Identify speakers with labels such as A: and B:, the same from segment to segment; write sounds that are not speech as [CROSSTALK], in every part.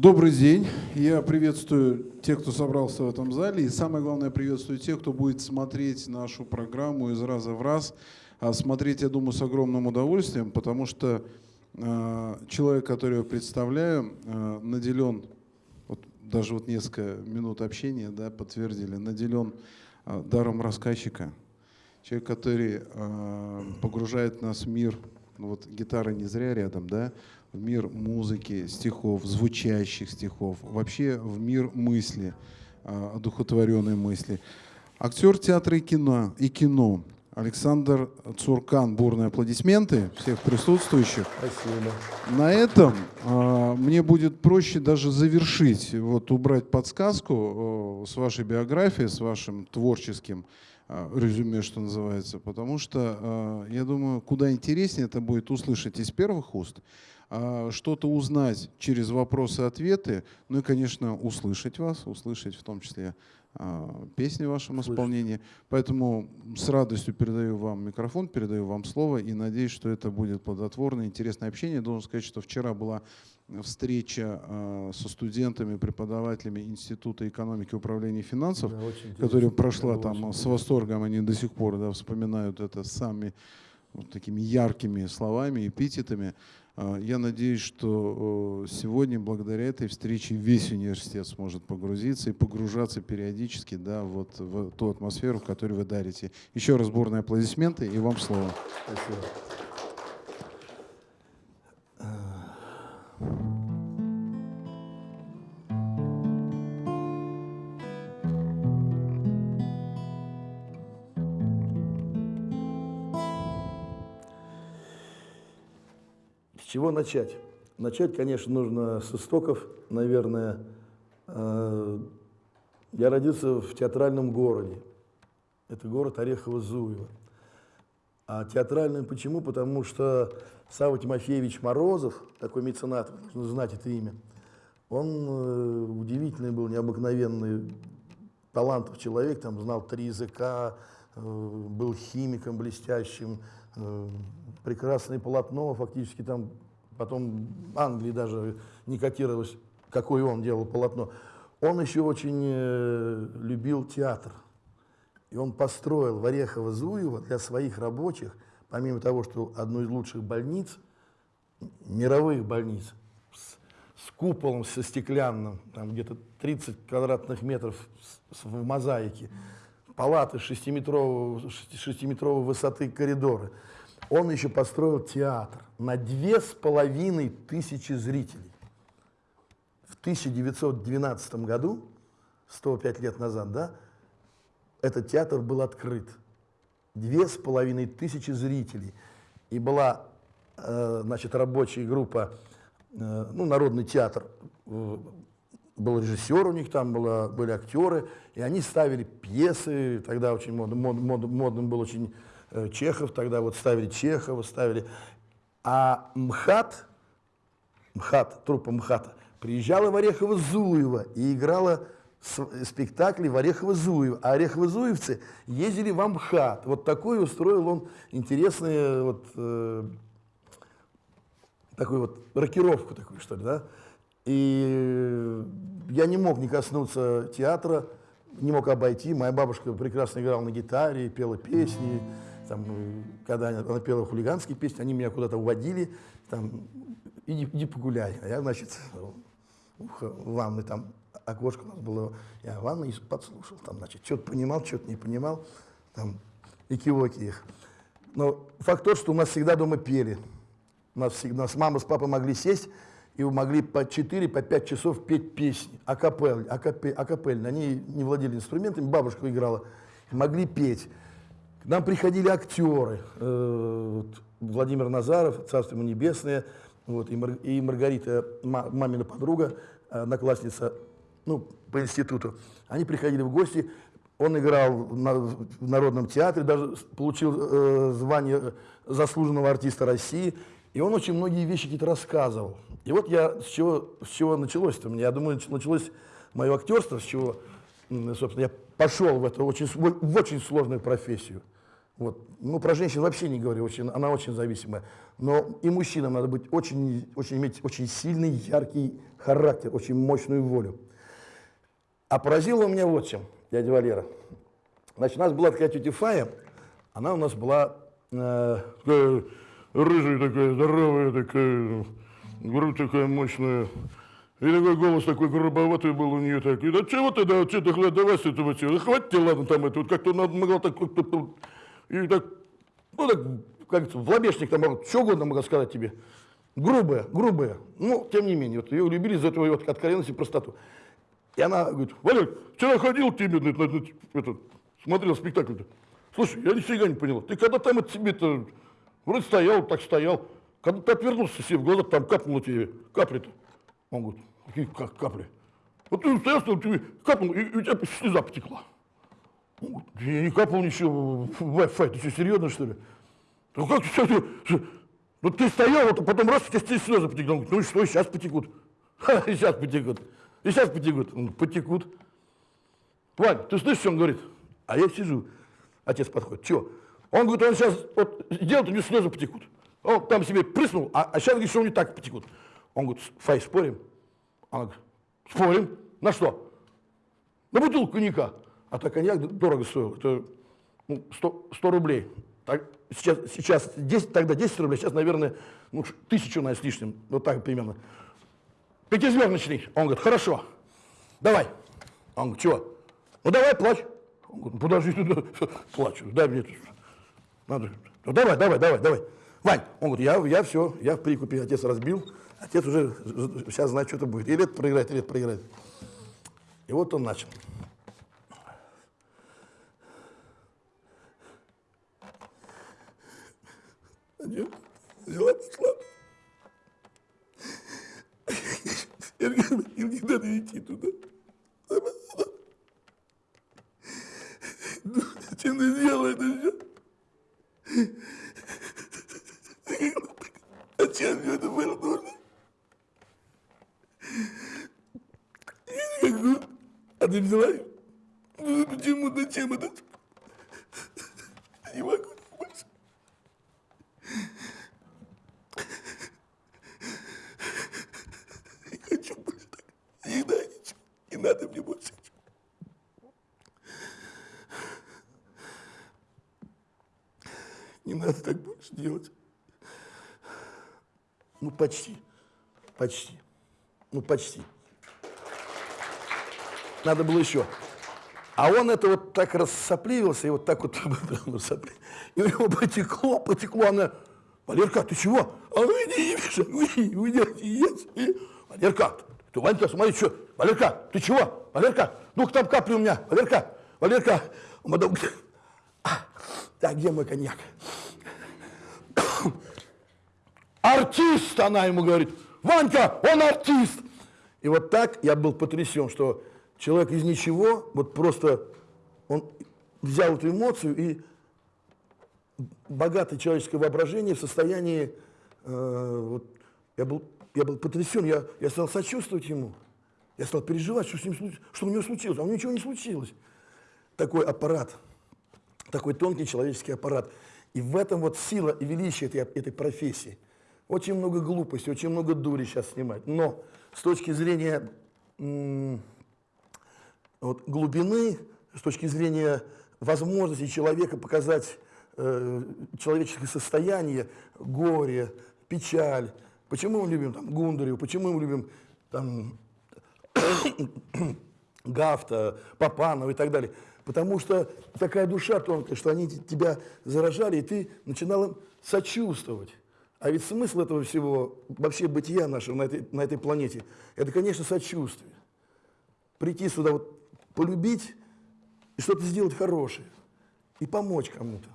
A: Добрый день. Я приветствую тех, кто собрался в этом зале. И самое главное, приветствую тех, кто будет смотреть нашу программу из раза в раз. А смотреть, я думаю, с огромным удовольствием, потому что э, человек, который я представляю, э, наделен, вот даже вот несколько минут общения да, подтвердили, наделен э, даром рассказчика. Человек, который э, погружает нас в мир, ну вот гитара не зря рядом, да, в мир музыки, стихов, звучащих стихов, вообще в мир мысли, а, одухотворенной мысли. Актер театра и кино, и кино Александр Цуркан. Бурные аплодисменты всех присутствующих.
B: Спасибо.
A: На этом э, мне будет проще даже завершить, вот убрать подсказку э, с вашей биографией, с вашим творческим э, резюме, что называется, потому что, э, я думаю, куда интереснее это будет услышать из первых уст, что-то узнать через вопросы-ответы, ну и, конечно, услышать вас, услышать в том числе а, песни в вашем Слышь. исполнении. Поэтому с радостью передаю вам микрофон, передаю вам слово и надеюсь, что это будет плодотворное, интересное общение. Должен сказать, что вчера была встреча э, со студентами, преподавателями Института экономики и управления финансов, да, которая прошла там с восторгом, они до сих пор да, вспоминают это самыми вот такими яркими словами, эпитетами. А, я надеюсь, что сегодня благодаря этой встрече весь университет сможет погрузиться и погружаться периодически да, вот в ту атмосферу, которую вы дарите. Еще раз бурные аплодисменты и вам слово. Спасибо.
B: Чего начать? Начать, конечно, нужно с истоков, наверное. Э, я родился в театральном городе. Это город Орехово-Зуево. А театральным почему? Потому что Савва Тимофеевич Морозов, такой меценат, нужно знать это имя, он э, удивительный был, необыкновенный, талантов человек, там знал три языка, э, был химиком блестящим, прекрасное полотно, фактически там потом Англии даже не котировалось, какое он делал полотно. Он еще очень э, любил театр. И он построил в Орехово-Зуево для своих рабочих, помимо того, что одну из лучших больниц, мировых больниц, с, с куполом, со стеклянным, там где-то 30 квадратных метров в мозаике, палаты 6-метровой 6 высоты коридоры – он еще построил театр на две с половиной тысячи зрителей. В 1912 году, 105 лет назад, да, этот театр был открыт. Две с половиной тысячи зрителей. И была, э, значит, рабочая группа, э, ну, Народный театр, э, был режиссер у них там, было, были актеры, и они ставили пьесы, тогда очень мод, мод, мод, модным был очень Чехов, тогда вот ставили Чехова, ставили. А МХАТ, МХАТ, труппа МХАТа, приезжала в Орехово-Зуево и играла спектакли в Орехово-Зуево. А Орехово-Зуевцы ездили в Амхат. Вот такой устроил он интересную вот, э, такую вот рокировку такую, что ли, да? И я не мог не коснуться театра, не мог обойти. Моя бабушка прекрасно играла на гитаре, пела песни. Там, э, когда она, она пела хулиганские песни, они меня куда-то уводили, там, иди, иди погуляй. А я, значит, в ванной там окошко у нас было, я в ванной подслушал, там, значит, что-то понимал, что-то не понимал, там, и кивоки их. Но факт тот, что у нас всегда дома пели. У нас, у нас мама с папой могли сесть и могли по 4, по 5 часов петь песни, акапель, акапель, акапельно. Они не владели инструментами, бабушка играла, могли петь. Нам приходили актеры, э, Владимир Назаров, Царство ему небесное, вот, и, Мар, и Маргарита, мамина подруга, одноклассница, ну, по институту. Они приходили в гости, он играл в Народном театре, даже получил э, звание заслуженного артиста России, и он очень многие вещи какие-то рассказывал. И вот я, с чего, с чего началось-то? Я думаю, началось мое актерство, с чего, собственно, я пошел в эту очень, в очень сложную профессию. Вот. Ну, про женщин вообще не говорю, очень, она очень зависимая. Но и мужчинам надо быть очень, очень, иметь очень сильный, яркий характер, очень мощную волю. А поразило меня вот чем, дядя Валера. Значит, у нас была такая тетя Фая, она у нас была э, такая рыжая такая, здоровая такая, грудь такая мощная. И такой голос такой грубоватый был у нее такой. Да чего ты, да, что ты, давай с этого чего? Да хватит ладно, там это, вот как-то надо могла так, как-то, и так, ну так, как в лобешник там, могут, что угодно могла сказать тебе. Грубая, грубая. Но, тем не менее, вот ее любили за эту вот откровенность и простоту. И она говорит, Валер, вчера ходил тебе, на, на, на, этот, смотрел спектакль -то. Слушай, я нифига не понял. Ты когда там от тебе-то вроде стоял, так стоял. Когда ты отвернулся себе в глаза, там капнуло тебе капли-то. Он говорит, какие как капли? Вот ты стоял, что тебе капнул, и, и у тебя слеза потекла. Он я не капал ничего, Wi-Fi, ты что, серьезно, что ли? Ну как ты, что, ну ты стоял, вот, а потом раз, у тебя слезы потекли. Он говорит, ну и что, сейчас потекут. [LAUGHS] Ха, и сейчас потекут. И сейчас потекут. Он говорит, потекут. Вань, ты слышишь, что он говорит? А я сижу. Отец подходит. Чего? Он говорит, он сейчас вот, сделает, у него слезы потекут. Он там себе прыснул, а, а сейчас говорит, что у него так потекут. Он говорит, Фай, спорим? Она говорит, спорим. На что? На бутылку коньяка. А так коньяк дорого стоил. Это ну, 100, 100 рублей. Так, сейчас, сейчас 10, тогда 10 рублей, сейчас, наверное, ну, тысячу на с лишним. Вот так примерно. Пятизвездочный. Он говорит, хорошо, давай. Он говорит, чего? Ну давай, плачь. Он говорит, подожди, [LAUGHS] плачу, дай мне. Надо. Ну давай, давай, давай, давай. Вань, он говорит, я, я все, я в прикупе, отец разбил, отец уже сейчас знает, что это будет. Или это проиграет, или это проиграет. И вот он начал. Взяла, пошла. Не надо идти туда. Зачем ты сделала это все? Зачем все это было нужно? А ты взяла? Ну почему, зачем это? Не могу больше. Не хочу больше так. Не надо ничего. Не надо мне больше. Не надо так больше делать. Ну, почти. Почти. Ну, почти. Надо было еще. А он это вот так рассопливился, и вот так вот, [LAUGHS] и у него потекло, потекло, она, Валерка, ты чего? А иди, Миша, уйди, уйди, уйди. Валерка, ты, Ванька, смотри, что, Валерка, ты чего? Валерка, ну-ка там капли у меня, Валерка, Валерка, мадам, [COUGHS] так, где мой коньяк? [COUGHS] Артист, она ему говорит, Ванька, он артист. И вот так я был потрясен, что человек из ничего, вот просто он взял эту эмоцию и богатое человеческое воображение в состоянии, э, вот, я, был, я был потрясен, я, я стал сочувствовать ему, я стал переживать, что, с ним, что у него случилось, а у него ничего не случилось. Такой аппарат, такой тонкий человеческий аппарат. И в этом вот сила и величие этой, этой профессии. Очень много глупости, очень много дури сейчас снимать. Но с точки зрения вот, глубины, с точки зрения возможности человека показать э, человеческое состояние, горе, печаль. Почему мы любим там, Гундареву, почему мы любим там, [COUGHS] Гафта, Папанова и так далее. Потому что такая душа тонкая, что они тебя заражали, и ты начинал им сочувствовать. А ведь смысл этого всего, вообще бытия нашего на этой, на этой планете, это, конечно, сочувствие. Прийти сюда, вот, полюбить и что-то сделать хорошее. И помочь кому-то.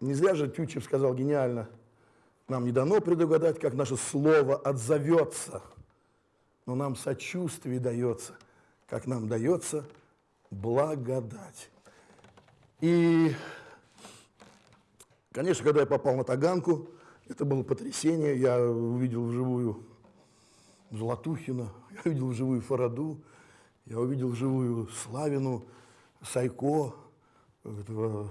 B: Не зря же Тютчев сказал гениально, нам не дано предугадать, как наше слово отзовется, но нам сочувствие дается, как нам дается благодать. И Конечно, когда я попал на Таганку, это было потрясение. Я увидел вживую Золотухина, я увидел вживую Фараду, я увидел вживую Славину, Сайко, этого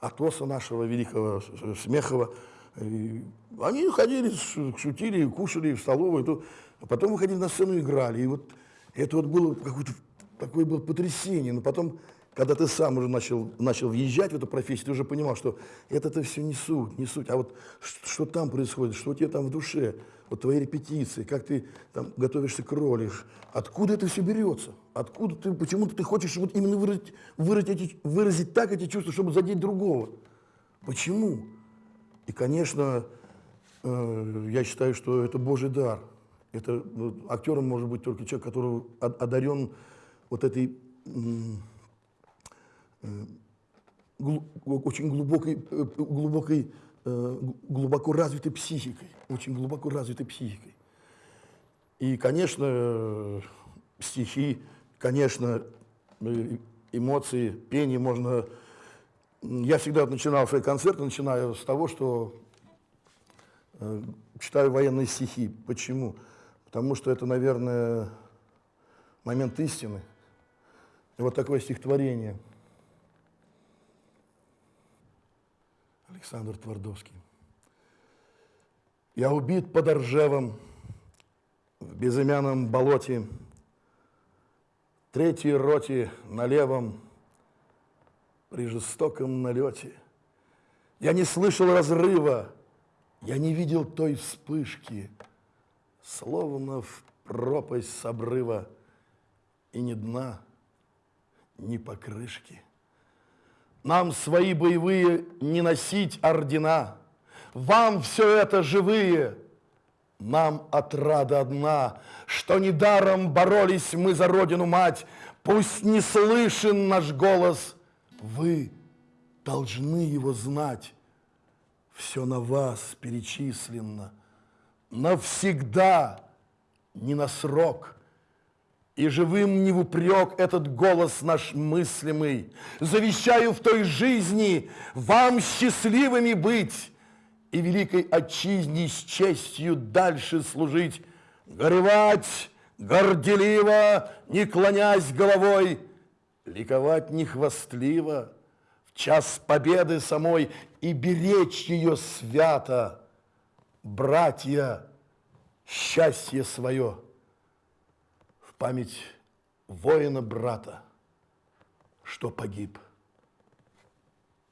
B: Атоса нашего великого Смехова. И они ходили, шутили, кушали в столовой, то, а потом выходили на сцену и играли. И вот это вот было какое-то такое было потрясение. Но потом, когда ты сам уже начал, начал въезжать в эту профессию, ты уже понимал, что это-то все не суть, не суть. А вот что, что там происходит, что у тебя там в душе, вот твои репетиции, как ты там готовишься к роли, откуда это все берется, откуда ты, почему-то ты хочешь вот именно выразить, выразить, эти, выразить так эти чувства, чтобы задеть другого. Почему? И, конечно, э, я считаю, что это Божий дар. Это ну, актером может быть только человек, который одарен вот этой э, глу, очень глубокой, э, глубокой, э, глубоко развитой психикой, очень глубоко развитой психикой. И, конечно, стихи, конечно, эмоции, пение можно я всегда начинал свои концерты, начинаю с того, что читаю военные стихи. Почему? Потому что это, наверное, момент истины. И вот такое стихотворение. Александр Твардовский. Я убит под Оржевом, в безымянном болоте, третьей роте на левом – при жестоком налете. Я не слышал разрыва, я не видел той вспышки, словно в пропасть с обрыва, и ни дна, ни покрышки. Нам свои боевые не носить ордена, вам все это живые, нам отрада одна, что недаром боролись мы за родину мать, пусть не слышен наш голос – вы должны его знать. Все на вас перечислено. Навсегда, не на срок. И живым не в упрек этот голос наш мыслимый. Завещаю в той жизни вам счастливыми быть и великой отчизне с честью дальше служить, горевать горделиво, не клонясь головой, ликовать не хвастливо, в час победы самой и беречь ее свято, братья, счастье свое в память воина-брата, что погиб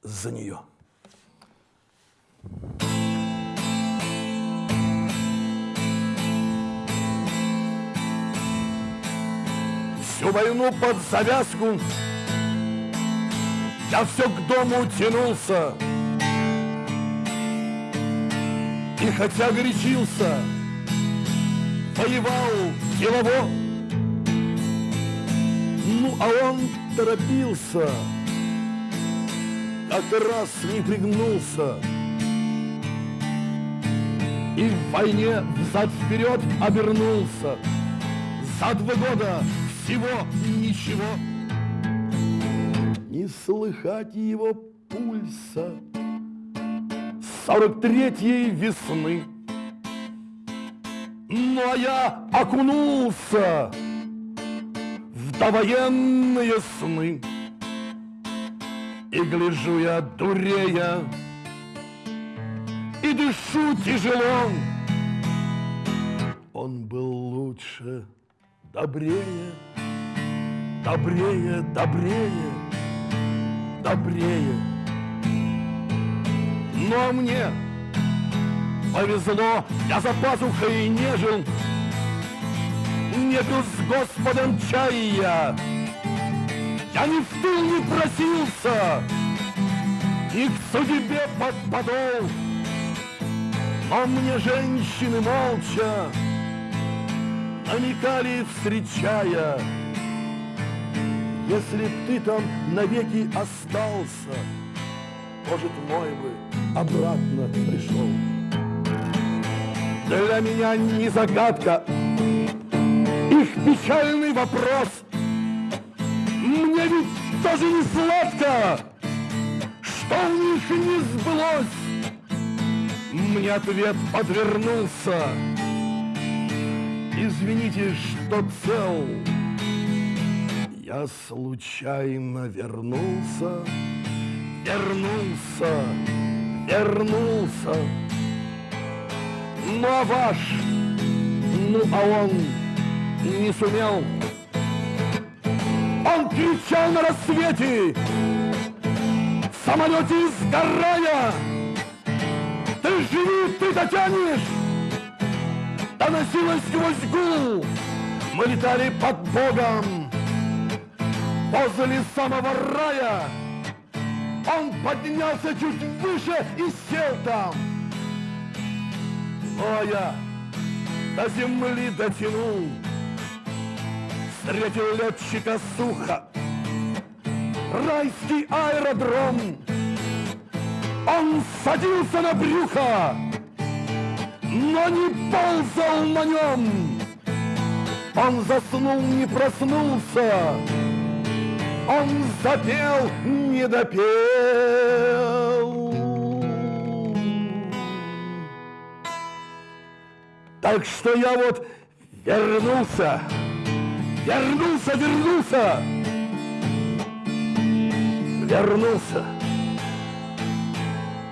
B: за нее. Всю войну под завязку Я все к дому тянулся И хотя горячился Воевал делово Ну, а он торопился Как раз не пригнулся. И в войне взад-вперед обернулся. За два года всего ничего. Не слыхать его пульса сорок третьей весны. А я окунулся в довоенные сны. И гляжу я дурея, и дышу тяжело. Он был лучше, добрее, добрее, добрее, добрее. Но мне повезло, я за пазухой не жил, не пил с Господом чая, я. Ни в тыл не просился, и к судьбе под подол. Но мне женщины молча намекали, встречая, если б ты там навеки остался, Может, мой бы обратно пришел. Для меня не загадка Их печальный вопрос. Мне ведь тоже не сладко, Что у них не сбылось. Мне ответ подвернулся. Извините, что цел я случайно вернулся вернулся, вернулся. Ну а ваш, ну а он не сумел. Он кричал на рассвете, в самолете сгорая, ты живи, ты дотянешь, доносилось сквозь гул. Мы летали под Богом возле самого рая. Он поднялся чуть выше и сел там. Но я до земли дотянул, встретил летчика сухо. Райский аэродром, он садился на брюхо, но не ползал на нем. Он заснул, не проснулся, он запел, не допел. Так что я вот вернулся, вернулся, вернулся, вернулся.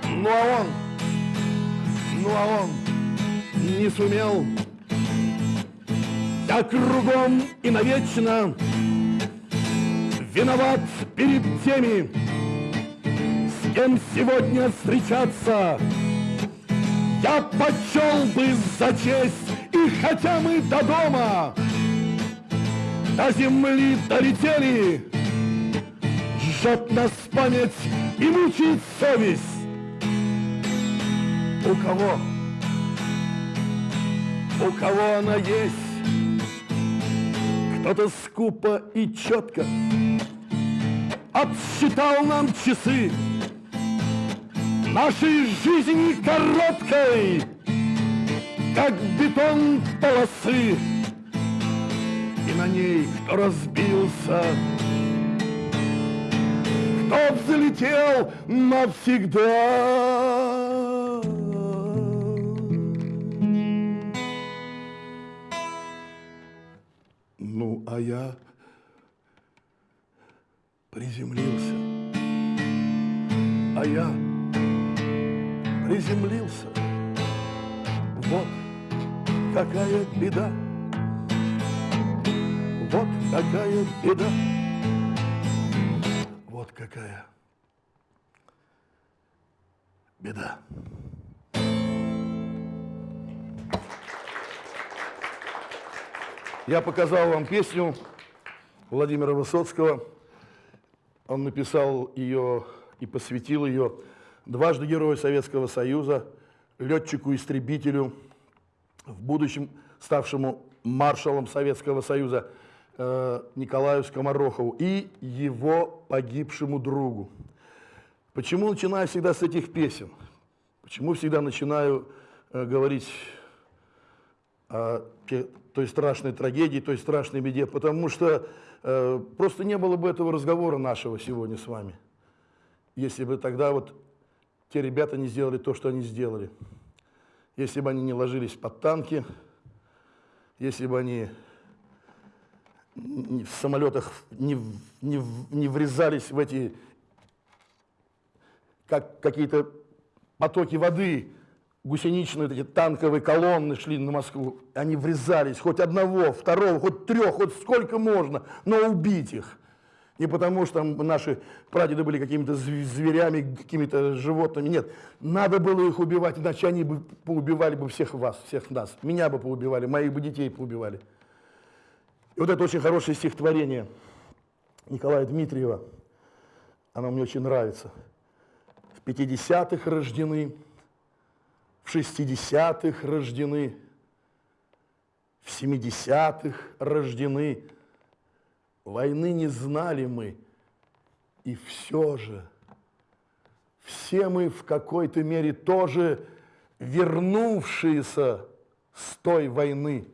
B: Ну а он, ну а он не сумел. Я кругом и навечно виноват перед теми, с кем сегодня встречаться. Я почел бы за честь, и хотя мы до дома, до земли долетели, жжет нас память и мучает совесть. У кого? У кого она есть? Кто-то скупо и четко отсчитал нам часы нашей жизни короткой, как бетон полосы. И на ней кто разбился, кто взлетел навсегда. А я приземлился. А я приземлился. Вот какая беда. Вот какая беда. Вот какая беда. Я показал вам песню Владимира Высоцкого. Он написал ее и посвятил ее дважды Герою Советского Союза, летчику-истребителю, в будущем ставшему маршалом Советского Союза э, Николаю Скоморохову и его погибшему другу. Почему начинаю всегда с этих песен? Почему всегда начинаю э, говорить о той страшной трагедии, той страшной беде? Потому что э, просто не было бы этого разговора нашего сегодня с вами, если бы тогда вот те ребята не сделали то, что они сделали. Если бы они не ложились под танки, если бы они в самолетах не, не, не врезались в эти как какие-то потоки воды, гусеничные эти танковые колонны шли на Москву, они врезались, хоть одного, второго, хоть трех, хоть сколько можно, но убить их. Не потому, что наши прадеды были какими-то зверями, какими-то животными. Нет, надо было их убивать, иначе они бы поубивали бы всех вас, всех нас. Меня бы поубивали, моих бы детей поубивали. И вот это очень хорошее стихотворение Николая Дмитриева. Оно мне очень нравится. В 50-х рождены, в 60-х рождены, в 70-х рождены, Войны не знали мы, и все же все мы в какой-то мере тоже вернувшиеся с той войны.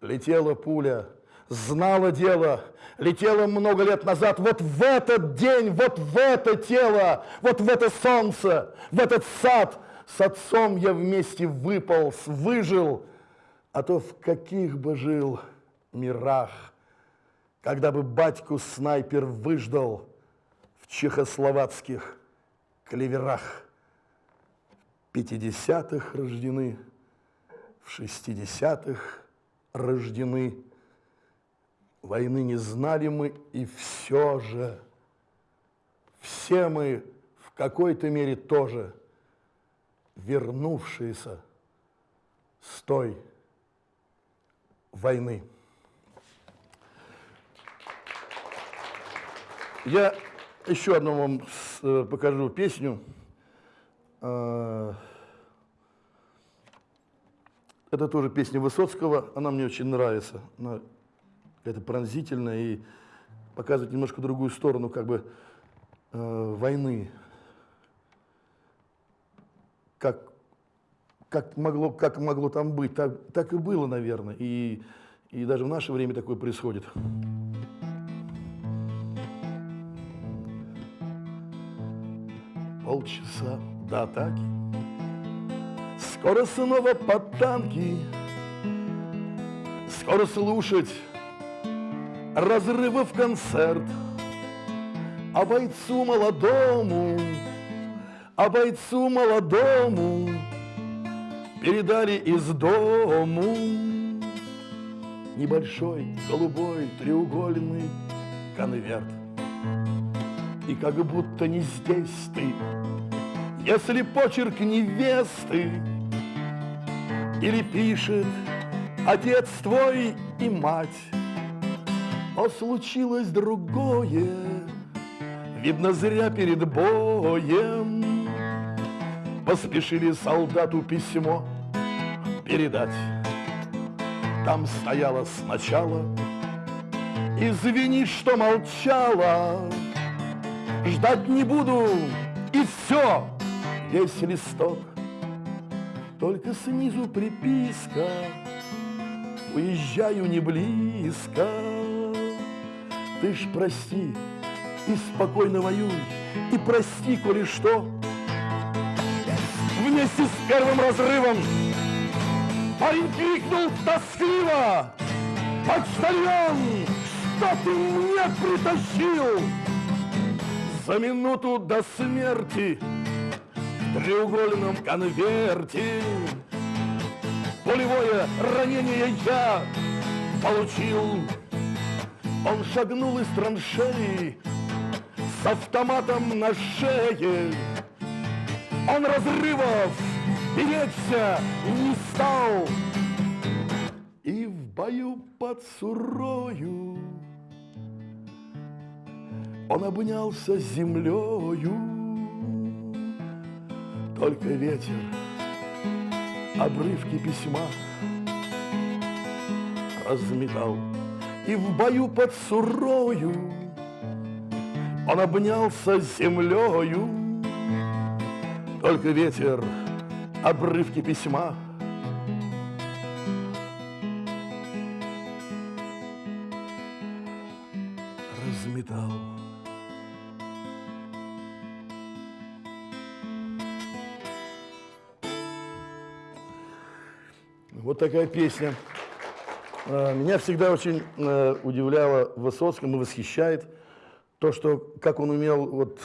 B: Летела пуля, знала дело, летела много лет назад, вот в этот день, вот в это тело, вот в это солнце, в этот сад с отцом я вместе выполз, выжил, а то в каких бы жил мирах когда бы батьку снайпер выждал в чехословацких клеверах. 50-х рождены, в 60-х рождены. Войны не знали мы, и все же, все мы в какой-то мере тоже вернувшиеся с той войны. Я еще одну вам э, покажу песню. А, это тоже песня Высоцкого, она мне очень нравится. Она какая-то пронзительная и показывает немножко другую сторону как бы э, войны. Как, как, могло, как могло там быть, так, так и было, наверное. И, и даже в наше время такое происходит. Полчаса до атаки Скоро снова под танки Скоро слушать разрывов концерт А бойцу молодому, а бойцу молодому Передали из дому. Небольшой голубой треугольный конверт. И как будто не здесь ты Если почерк невесты Или пишет отец твой и мать Но случилось другое Видно, зря перед боем Поспешили солдату письмо передать. Там стояло сначала Извини, что молчала Ждать не буду, и все Весь листок. Только снизу приписка Уезжаю не близко. Ты ж прости и спокойно воюй И прости, коли что Вместе с первым разрывом. Парень крикнул тоскливо. Почтальон, что ты мне притащил? За минуту до смерти В треугольном конверте Пулевое ранение я получил. Он шагнул из траншеи С автоматом на шее Он разрывов беречься не стал И в бою под Сурою Он обнялся землею Только ветер обрывки письма разметал. И в бою под Сурою он обнялся землею. Только ветер обрывки письма разметал. Вот такая песня. А, Меня всегда очень э, удивляло в Высоцком и восхищает то, что как он умел вот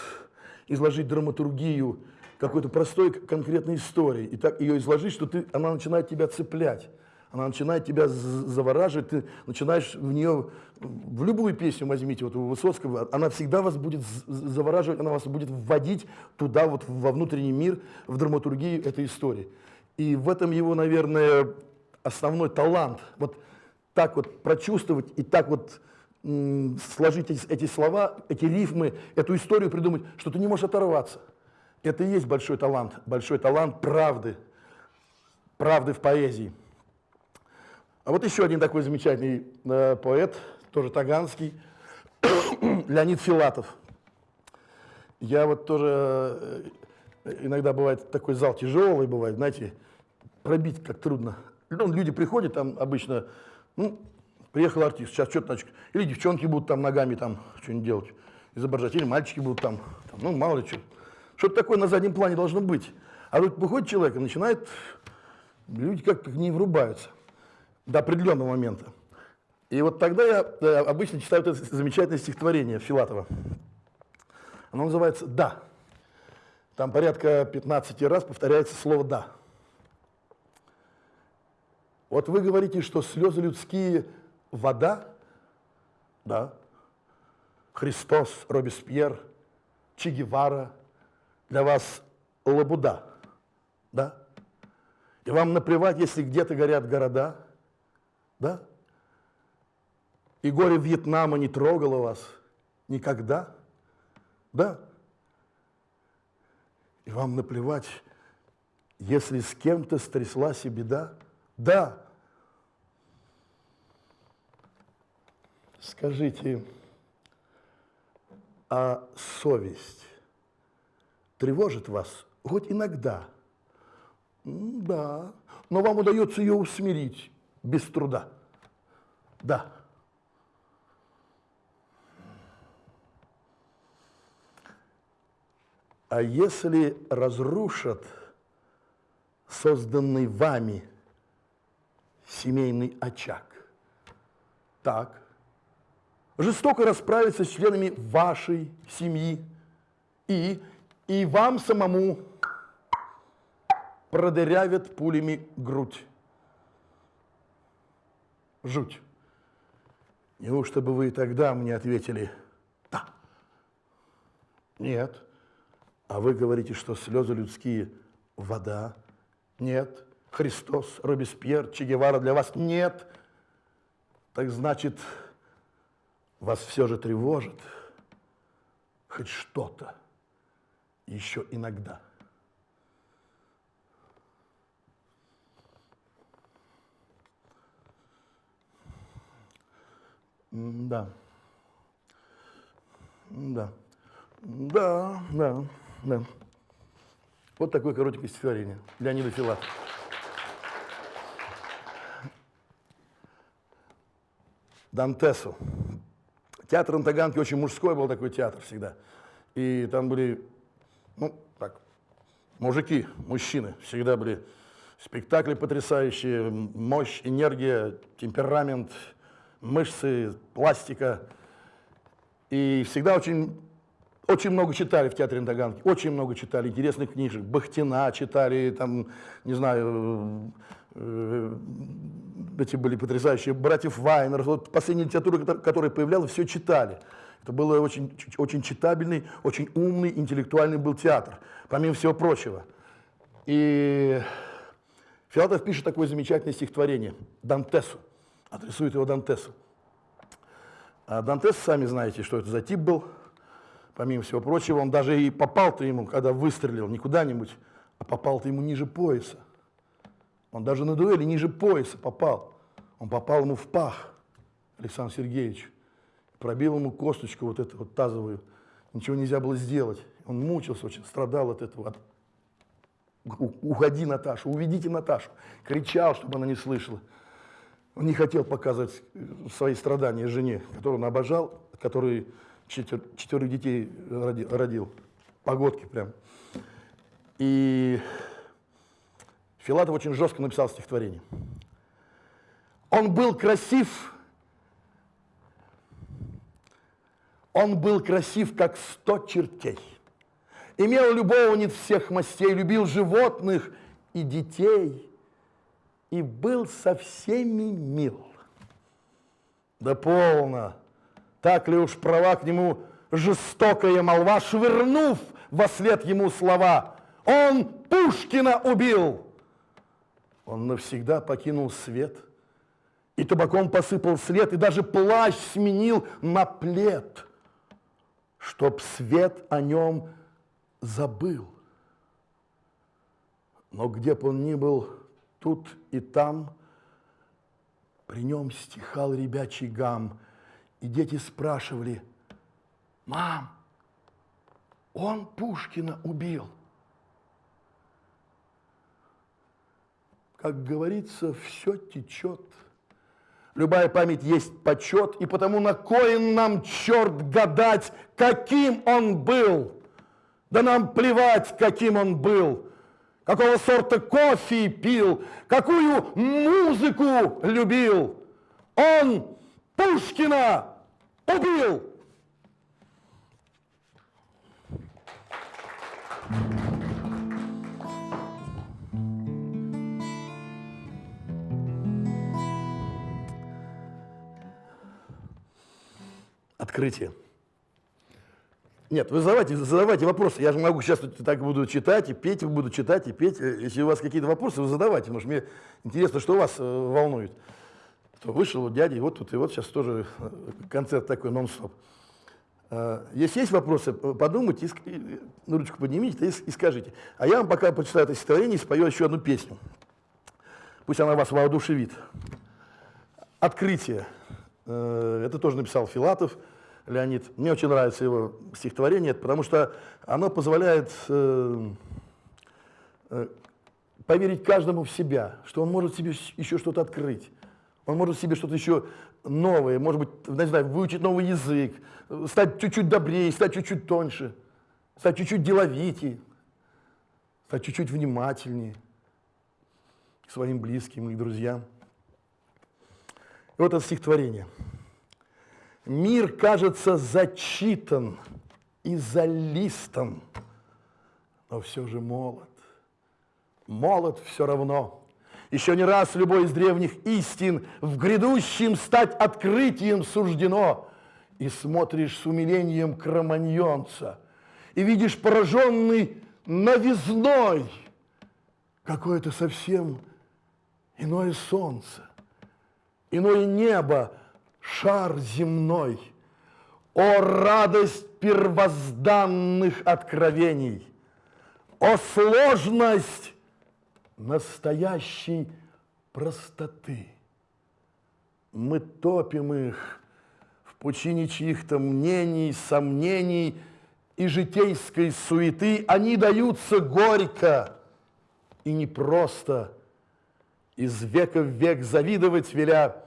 B: изложить драматургию какой-то простой конкретной истории и так ее изложить, что ты, она начинает тебя цеплять, она начинает тебя завораживать, ты начинаешь в нее, в любую песню возьмите, вот у Высоцкого, она всегда вас будет завораживать, она вас будет вводить туда, вот во внутренний мир, в драматургию этой истории. И в этом его, наверное, основной талант. Вот так вот прочувствовать и так вот сложить эти слова, эти рифмы, эту историю придумать, что ты не можешь оторваться. Это и есть большой талант, большой талант правды, правды в поэзии. А вот еще один такой замечательный э, поэт, тоже таганский, [COUGHS] Леонид Филатов. Я вот тоже э, иногда бывает такой зал тяжелый, бывает, знаете, пробить как трудно. Ну, люди приходят, там обычно, ну, приехал артист, сейчас что-то, значит, или девчонки будут там ногами там что-нибудь делать, изображать, или мальчики будут там, там ну, мало ли что. Что-то такое на заднем плане должно быть. А тут выходит человек и начинает, люди как-то не врубаются до определенного момента. И вот тогда я э, обычно читаю это замечательное стихотворение Филатова. Оно называется «да». Там порядка 15 раз повторяется слово «да». Вот вы говорите, что слезы людские – вода, да. Христос, Робеспьер, Че Гевара для вас лабуда, да. И вам наплевать, если где-то горят города, да. И горе Вьетнама не трогало вас никогда, да. И вам наплевать, если с кем-то стряслась и беда, да. Скажите, а совесть тревожит вас хоть иногда? Да, но вам удается ее усмирить без труда. Да. А если разрушат созданный вами семейный очаг. Так. Жестоко расправиться с членами вашей семьи и, и вам самому продырявят пулями грудь. Жуть. Неужто бы вы тогда мне ответили «да»? Нет. А вы говорите, что слезы людские – вода? Нет. Христос, Робеспьер, Че Гевара для вас нет, так значит, вас все же тревожит хоть что-то еще иногда. Да. Да. Да, да, да. Вот такое коротенькое стихотворение. Леонида Филатова. Дантесу. Театр на Таганке очень мужской был такой театр всегда. И там были, ну, так, мужики, мужчины. Всегда были спектакли потрясающие, мощь, энергия, темперамент, мышцы, пластика. И всегда очень, очень много читали в театре на Таганке, очень много читали интересных книжек. Бахтина читали, там, не знаю, э, эти были потрясающие, братьев Вайнер, вот последняя литература, которая появлялась, все читали. Это был очень, очень читабельный, очень умный, интеллектуальный был театр, помимо всего прочего. И Филатов пишет такое замечательное стихотворение Дантесу, адресует его Дантесу. А Дантес, сами знаете, что это за тип был, помимо всего прочего, он даже и попал-то ему, когда выстрелил, не куда-нибудь, а попал-то ему ниже пояса. Он даже на дуэли ниже пояса попал. Он попал ему в пах, Александр Сергеевич. Пробил ему косточку вот эту вот тазовую. Ничего нельзя было сделать. Он мучился очень, страдал от этого. Уходи, Наташа, уведите Наташу. Кричал, чтобы она не слышала. Он не хотел показывать свои страдания жене, которую он обожал, который четвер, четверых детей родил. Погодки прям. И Филатов очень жестко написал стихотворение. Он был красив, он был красив, как сто чертей. Имел любовниц всех мастей, любил животных и детей, и был со всеми мил. Да полно, так ли уж права к нему жестокая молва, швырнув во след ему слова, он Пушкина убил. Он навсегда покинул свет, и табаком посыпал след, и даже плащ сменил на плед, чтоб свет о нем забыл. Но где бы он ни был, тут и там, при нем стихал ребячий гам, и дети спрашивали, «Мам, он Пушкина убил». как говорится, все течет. Любая память есть почет, и потому на коин нам черт гадать, каким он был. Да нам плевать, каким он был, какого сорта кофе пил, какую музыку любил. Он Пушкина убил. Открытие. Нет, вы задавайте, задавайте вопросы. Я же могу сейчас так буду читать и петь, буду читать и петь. Если у вас какие-то вопросы, вы задавайте, потому что мне интересно, что вас э, волнует. То вышел вот дядя, и вот тут, и вот сейчас тоже э, концерт такой нон-стоп. Э, если есть вопросы, подумайте, ну, ручку поднимите и, скажите. А я вам пока почитаю это стихотворение и спою еще одну песню. Пусть она вас воодушевит. «Открытие». Это тоже написал Филатов. Леонид. Мне очень нравится его стихотворение, потому что оно позволяет э, э, поверить каждому в себя, что он может себе еще что-то открыть. Он может себе что-то еще новое, может быть, не знаю, выучить новый язык, стать чуть-чуть добрее, стать чуть-чуть тоньше, стать чуть-чуть деловитее, стать чуть-чуть внимательнее к своим близким и друзьям. И вот это стихотворение – Мир кажется зачитан и залистан, но все же молод. Молод все равно. Еще не раз любой из древних истин в грядущем стать открытием суждено. И смотришь с умилением кроманьонца, и видишь пораженный новизной какое-то совсем иное солнце, иное небо, шар земной, о радость первозданных откровений, о сложность настоящей простоты. Мы топим их в пучине чьих-то мнений, сомнений и житейской суеты. Они даются горько и непросто, из века в век завидовать веля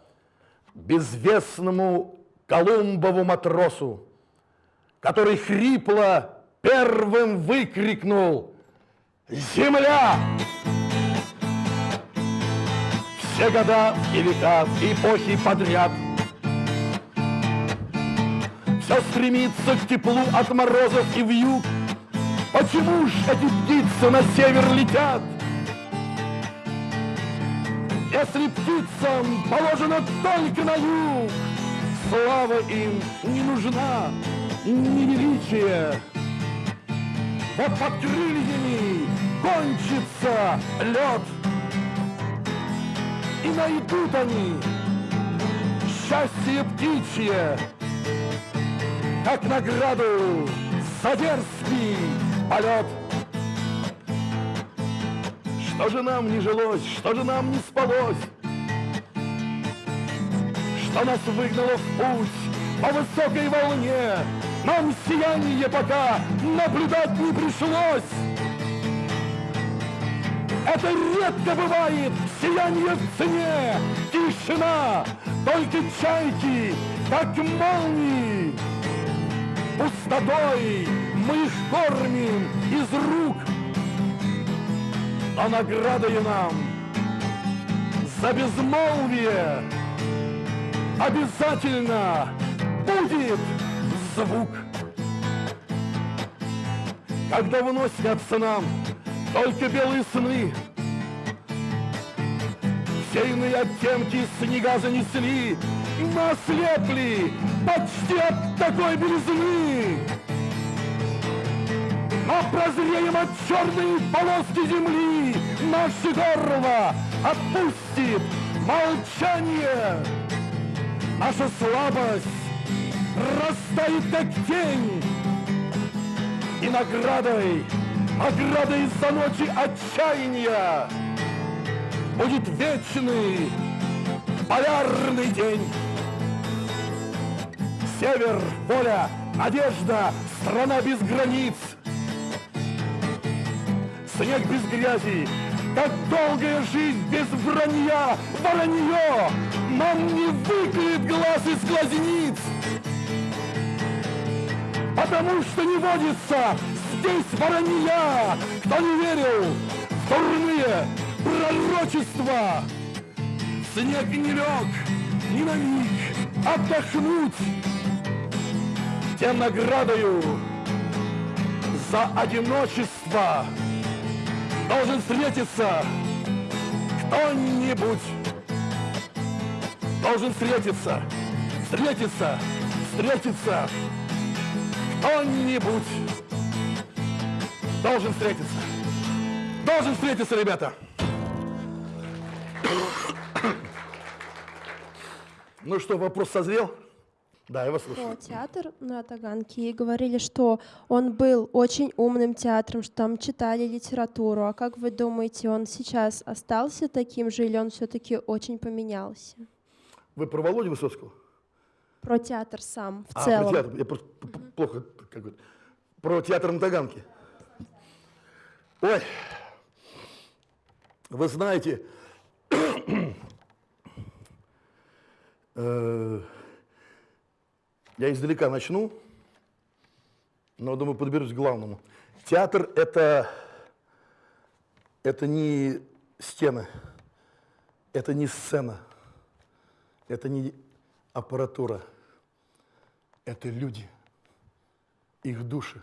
B: безвестному Колумбову матросу, который хрипло первым выкрикнул «Земля!» Все года и века, эпохи подряд Все стремится к теплу от морозов и вьюг Почему ж эти птицы на север летят? Если птицам положено только на юг, Слава им не нужна, ни величие. Вот под крыльями кончится лед, И найдут они счастье птичье, Как награду за дерзкий полет. Что же нам не жилось, что же нам не спалось? Что нас выгнало в путь по высокой волне? Нам сияние пока наблюдать не пришлось. Это редко бывает, сияние в цене, тишина, только чайки, как молнии. Пустотой мы их кормим из рук а наградою нам за безмолвие обязательно будет звук. Когда вновь снятся нам только белые сны, все иные оттенки снега занесли, мы ослепли почти от такой белизны. Мы прозреем от черной полоски земли, Наши горло отпустит молчание. Наша слабость растает, как тень, И наградой, наградой за ночи отчаяния Будет вечный полярный день. Север, воля, надежда, страна без границ — снег без грязи, как долгая жизнь без вранья, воронье. Нам не выклеит глаз из глазниц, потому что не водится здесь воронья, кто не верил в дурные пророчества. Снег не лег ни на миг отдохнуть. Тем наградою за одиночество должен встретиться кто-нибудь. Должен встретиться, встретиться, встретиться. Кто-нибудь должен встретиться. Должен встретиться, ребята. Ну что, вопрос созрел? Да, я вас слушаю.
C: театр на Таганке и говорили, что он был очень умным театром, что там читали литературу. А как вы думаете, он сейчас остался таким же или он все-таки очень поменялся?
B: Вы про Володю Высоцкого?
C: Про театр сам в
B: А,
C: целом.
B: про театр. Я просто п- плохо как бы. Про театр на Таганке. Ой, вы знаете, [CLEARS THROAT] э, я издалека начну, но, думаю, подберусь к главному. Театр – это, это не стены, это не сцена, это не аппаратура – это люди, их души,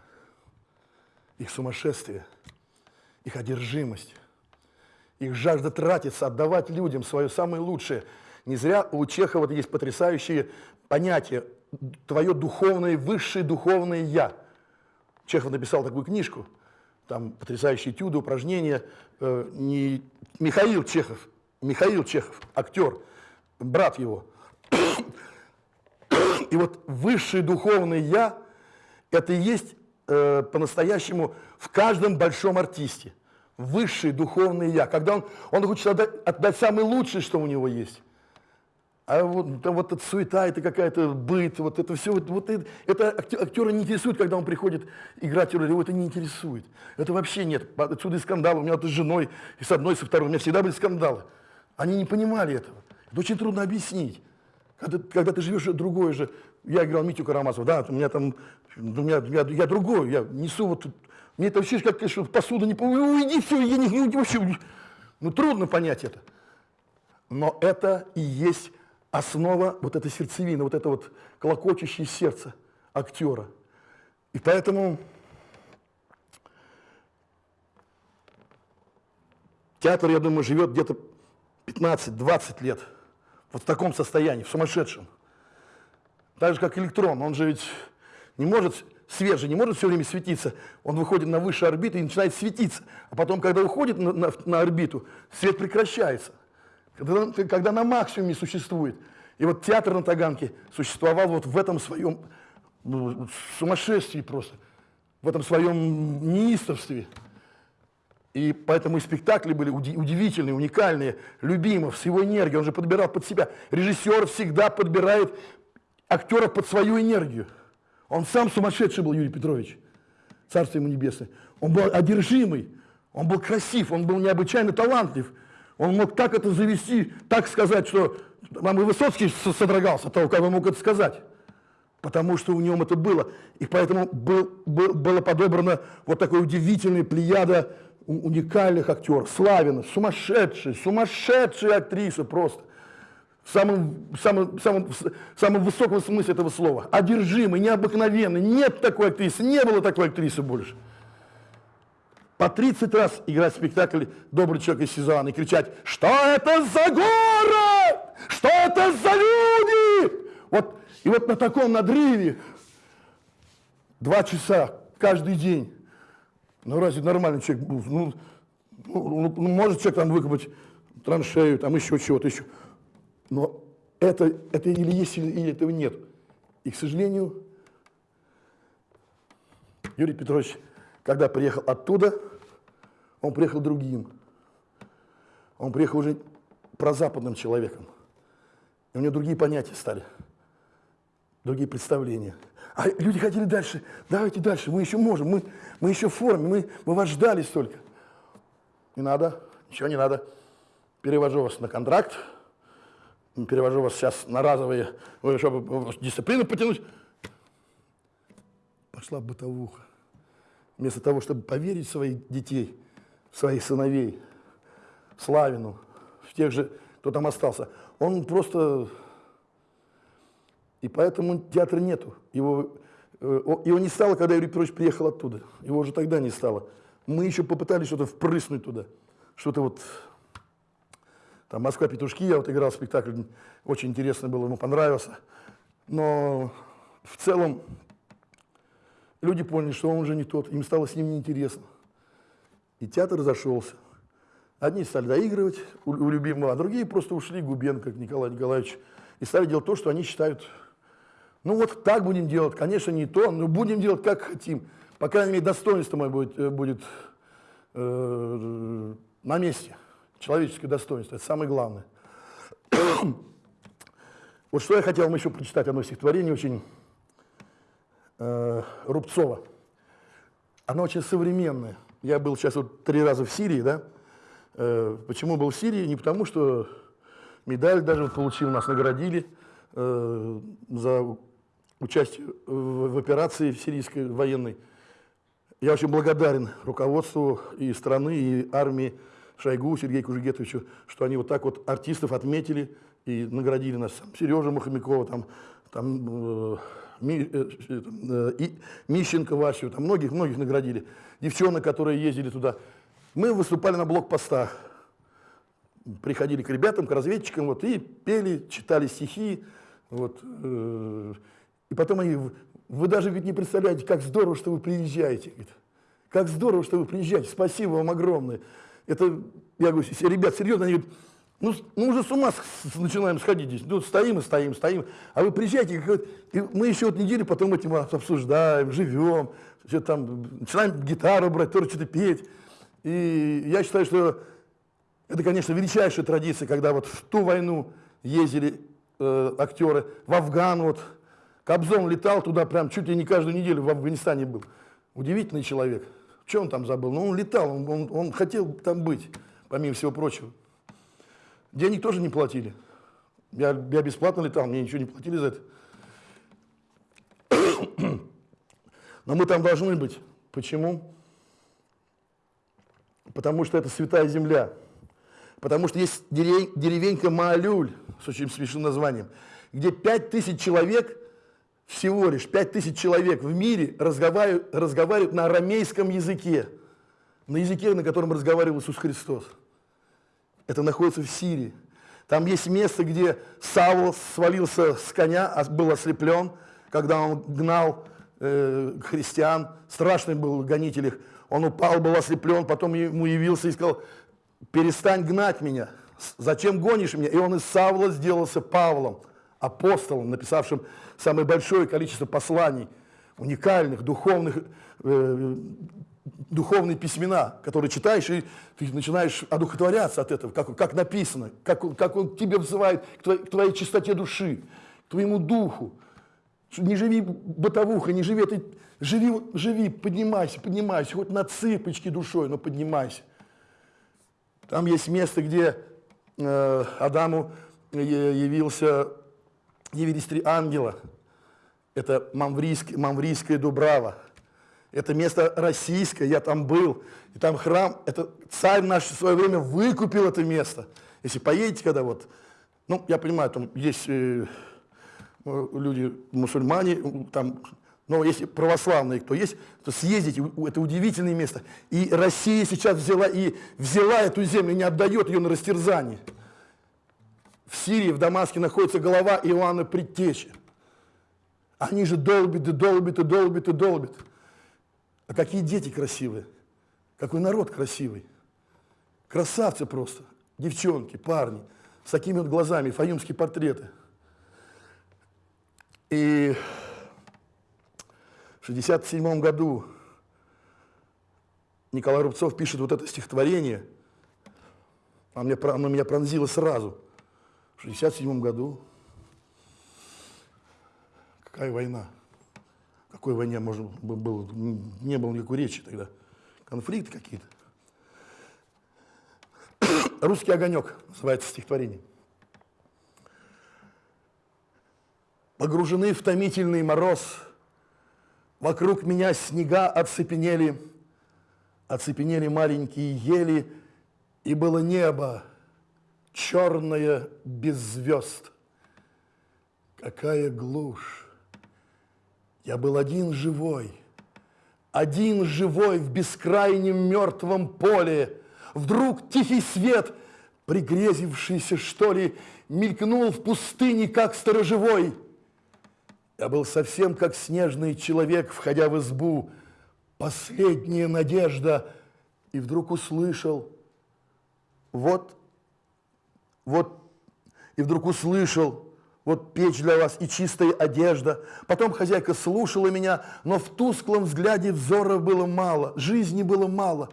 B: их сумасшествие, их одержимость, их жажда тратиться, отдавать людям свое самое лучшее. Не зря у Чехова есть потрясающие понятия «твое духовное, высшее духовное я». Чехов написал такую книжку, там потрясающие этюды, упражнения. Э, не Михаил Чехов, Михаил Чехов, актер, брат его [COUGHS] – и вот высшее духовное «я» – это и есть э, по-настоящему в каждом большом артисте. Высшее духовное «я». Когда он, он хочет отдать, отдать самое лучшее, что у него есть. А вот, да, вот эта суета, это какая-то быт, вот это все, вот, вот это, это актера не интересует, когда он приходит играть роль, его это не интересует. Это вообще нет. Отсюда и скандалы. У меня вот с женой, и с одной, и со второй, у меня всегда были скандалы. Они не понимали этого. Это очень трудно объяснить. Когда, когда ты живешь другой же, я играл Митю Карамазова, да, у меня там, у меня, я, я другой, я несу вот, мне это вообще как что посуда не, уйди, все, я не, не, вообще, ну трудно понять это. Но это и есть основа, вот эта сердцевина, вот это вот колокочущее сердце актера. И поэтому театр, я думаю, живет где-то 15-20 лет – вот в таком состоянии, в сумасшедшем. Так же, как электрон, он же ведь не может, свет не может все время светиться. Он выходит на высшую орбиту и начинает светиться. А потом, когда уходит на, на, на орбиту, свет прекращается. Когда, когда на максимуме существует. И вот театр на Таганке существовал вот в этом своем ну, сумасшествии просто, в этом своем неистовстве. И поэтому и спектакли были удивительные, уникальные. Любимов с его энергией, он же подбирал под себя. Режиссер всегда подбирает актера под свою энергию. Он сам сумасшедший был, Юрий Петрович, царство ему небесное. Он был одержимый, он был красив, он был необычайно талантлив. Он мог так это завести, так сказать, что вам и Высоцкий содрогался того, как он мог это сказать. Потому что у нем это было. И поэтому был, был, было подобрано вот такое удивительное плеяда уникальных актеров. Славина, сумасшедшая, сумасшедшая актриса просто. В самом, самом, самом, самом высоком смысле этого слова. Одержимый, необыкновенный. Нет такой актрисы, не было такой актрисы больше. По 30 раз играть спектакль «Добрый человек из Сезанна» и кричать «Что это за город? Что это за люди?» вот, И вот на таком надрыве два часа каждый день ну разве нормальный человек, ну, ну, ну, ну может человек там выкопать траншею, там еще чего-то еще. Но это, это или есть, или этого нет. И, к сожалению, Юрий Петрович, когда приехал оттуда, он приехал другим. Он приехал уже прозападным человеком. И у него другие понятия стали, другие представления. А люди хотели дальше. Давайте дальше, мы еще можем, мы, мы еще в форме, мы, мы вас ждали столько. Не надо, ничего не надо. Перевожу вас на контракт, перевожу вас сейчас на разовые, чтобы дисциплину потянуть. Пошла бытовуха. Вместо того, чтобы поверить в своих детей, в своих сыновей, в Славину, в тех же, кто там остался, он просто и поэтому театра нету. Его, э, его не стало, когда Юрий Петрович приехал оттуда. Его уже тогда не стало. Мы еще попытались что-то впрыснуть туда. Что-то вот... Там «Москва-петушки», я вот играл спектакль, очень интересно было, ему понравился. Но в целом люди поняли, что он уже не тот, им стало с ним неинтересно. И театр разошелся. Одни стали доигрывать у, любимого, а другие просто ушли Губенко, как Николай Николаевич, и стали делать то, что они считают, ну вот так будем делать, конечно, не то, но будем делать как хотим. По крайней мере, достоинство мое будет, э, будет э, на месте. Человеческое достоинство, это самое главное. [COUGHS] вот что я хотел вам еще прочитать, одно стихотворение очень э, Рубцова. Оно очень современное. Я был сейчас вот три раза в Сирии, да? Э, почему был в Сирии? Не потому, что медаль даже вот получил, нас наградили э, за участие в, операции в сирийской военной. Я очень благодарен руководству и страны, и армии Шойгу, Сергею Кужегетовичу, что они вот так вот артистов отметили и наградили нас. Сережа Мухомякова, там, там Ми, э, э, и Мищенко Васю, там многих-многих наградили. Девчонок, которые ездили туда. Мы выступали на блокпостах. Приходили к ребятам, к разведчикам, вот, и пели, читали стихи. Вот, э, и потом они, вы даже ведь не представляете, как здорово, что вы приезжаете. Говорит, как здорово, что вы приезжаете, спасибо вам огромное. Это, я говорю, ребят, серьезно, они говорят, ну, мы уже с ума с, начинаем сходить здесь. Ну, стоим и стоим, стоим. А вы приезжаете, и мы еще вот неделю потом этим обсуждаем, живем, что там, начинаем гитару брать, тоже что-то петь. И я считаю, что это, конечно, величайшая традиция, когда вот в ту войну ездили э, актеры, в Афган вот, Кобзон летал туда прям чуть ли не каждую неделю в Афганистане был. Удивительный человек. Что он там забыл? Ну, он летал, он, он, он хотел там быть, помимо всего прочего. Денег тоже не платили. Я, я бесплатно летал, мне ничего не платили за это. Но мы там должны быть. Почему? Потому что это святая земля. Потому что есть деревенька Маалюль с очень смешным названием, где пять тысяч человек, всего лишь пять тысяч человек в мире разговаривают, разговаривают на арамейском языке, на языке, на котором разговаривал Иисус Христос. Это находится в Сирии. Там есть место, где Савл свалился с коня, а был ослеплен, когда он гнал э, христиан. Страшный был гонитель их. Он упал, был ослеплен, потом ему явился и сказал, перестань гнать меня, зачем гонишь меня? И он из Савла сделался Павлом, апостолом, написавшим самое большое количество посланий, уникальных, духовных, э, духовные письмена, которые читаешь, и ты начинаешь одухотворяться от этого, как, как написано, как, как он тебя взывает к твоей, к твоей чистоте души, к твоему духу. Не живи бытовухой, не живи этой... Живи, живи, поднимайся, поднимайся, хоть на цыпочки душой, но поднимайся. Там есть место, где э, Адаму явился, явились три ангела. Это Мамврийская, Мамврийская Дубрава. Это место российское, я там был. И там храм, это царь наш в свое время выкупил это место. Если поедете, когда вот, ну, я понимаю, там есть э, люди, мусульмане, там, но если православные кто есть, то съездите, это удивительное место. И Россия сейчас взяла и взяла эту землю, не отдает ее на растерзание. В Сирии, в Дамаске находится голова Иоанна Предтечи. Они же долбят и долбят и долбят и долбят. А какие дети красивые, какой народ красивый. Красавцы просто, девчонки, парни, с такими вот глазами, фаюмские портреты. И в 1967 году Николай Рубцов пишет вот это стихотворение, оно меня, оно меня пронзило сразу. В 1967 году какая война? Какой войне можно было, не было никакой речи тогда. Конфликты какие-то. [COUGHS] «Русский огонек» называется стихотворение. Погружены в томительный мороз, Вокруг меня снега оцепенели, Оцепенели маленькие ели, И было небо черное без звезд. Какая глушь! Я был один живой, один живой в бескрайнем мертвом поле. Вдруг тихий свет, пригрезившийся, что ли, мелькнул в пустыне, как сторожевой. Я был совсем как снежный человек, входя в избу. Последняя надежда. И вдруг услышал, вот, вот, и вдруг услышал, вот печь для вас и чистая одежда. Потом хозяйка слушала меня, но в тусклом взгляде взора было мало, жизни было мало.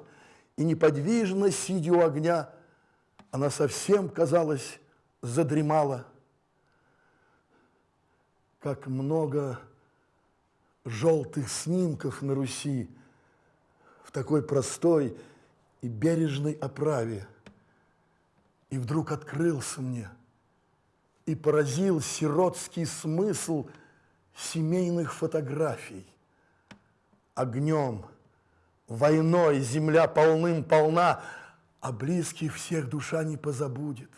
B: И неподвижно, сидя у огня, она совсем, казалось, задремала. Как много желтых снимков на Руси в такой простой и бережной оправе. И вдруг открылся мне и поразил сиротский смысл семейных фотографий. Огнем, войной земля полным-полна, а близких всех душа не позабудет.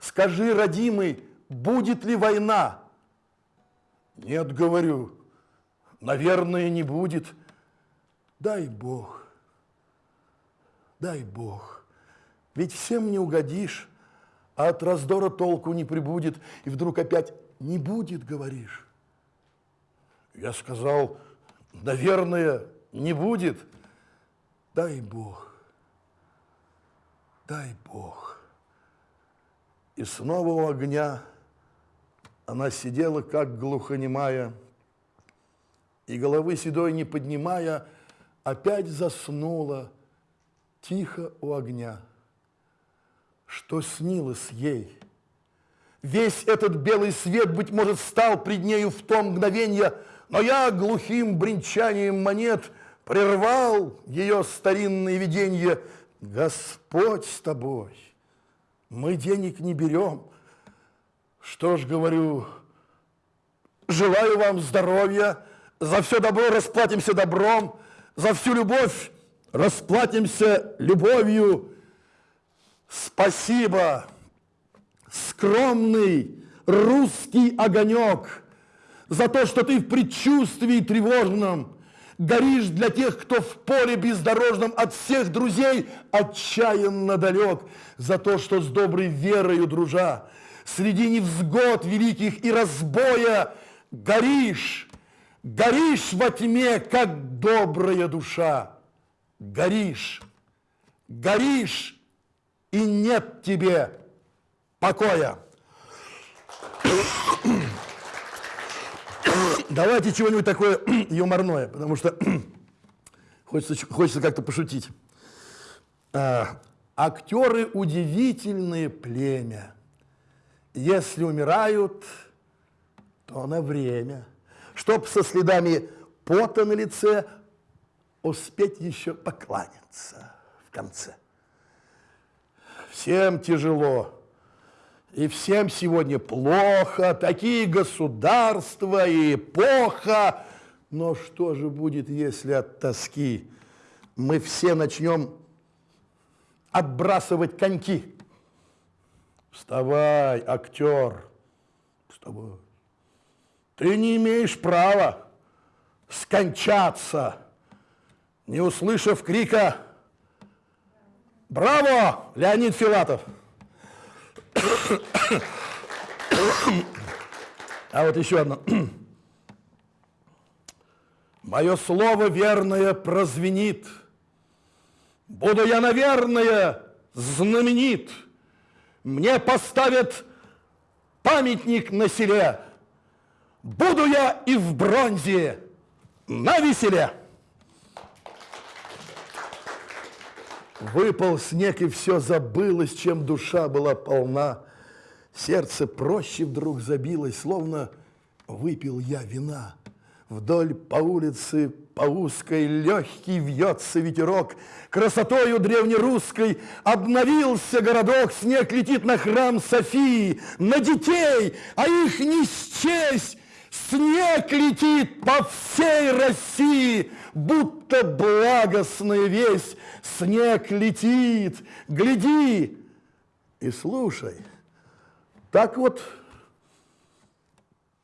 B: Скажи, родимый, будет ли война? Нет, говорю, наверное, не будет. Дай Бог, дай Бог. Ведь всем не угодишь, а от раздора толку не прибудет. И вдруг опять не будет, говоришь. Я сказал, наверное, не будет. Дай Бог, дай Бог. И снова у огня она сидела, как глухонемая, и головы седой не поднимая, опять заснула тихо у огня. Что снилось ей? Весь этот белый свет, быть может, стал пред нею в том мгновенье, но я глухим бренчанием монет прервал ее старинное видение. Господь с тобой, мы денег не берем. Что ж, говорю, желаю вам здоровья, за все добро расплатимся добром, за всю любовь расплатимся любовью. Спасибо, скромный русский огонек, за то, что ты в предчувствии тревожном горишь для тех, кто в поле бездорожном от всех друзей отчаянно далек, за то, что с доброй верою, дружа, среди невзгод великих и разбоя горишь, горишь во тьме, как добрая душа, горишь, горишь, и нет тебе покоя. Давайте чего-нибудь такое [CLEARS THROAT] юморное, потому что [CLEARS THROAT] хочется, хочется как-то пошутить. А, актеры удивительные племя. Если умирают, то на время. Чтоб со следами пота на лице успеть еще покланяться в конце. Всем тяжело, и всем сегодня плохо, такие государства и эпоха. Но что же будет, если от тоски мы все начнем отбрасывать коньки? Вставай, актер, вставай. Ты не имеешь права скончаться, не услышав крика «Браво, Леонид Филатов!» А вот еще одно. Мое слово верное прозвенит. Буду я, наверное, знаменит. Мне поставят памятник на селе. Буду я и в бронзе на веселе. Выпал снег, и все забылось, чем душа была полна. Сердце проще вдруг забилось, словно выпил я вина. Вдоль по улице, по узкой, легкий вьется ветерок. Красотою древнерусской обновился городок. Снег летит на храм Софии, на детей, а их не счесть. Снег летит по всей России, будто благостная весть. Снег летит, гляди и слушай. Так вот,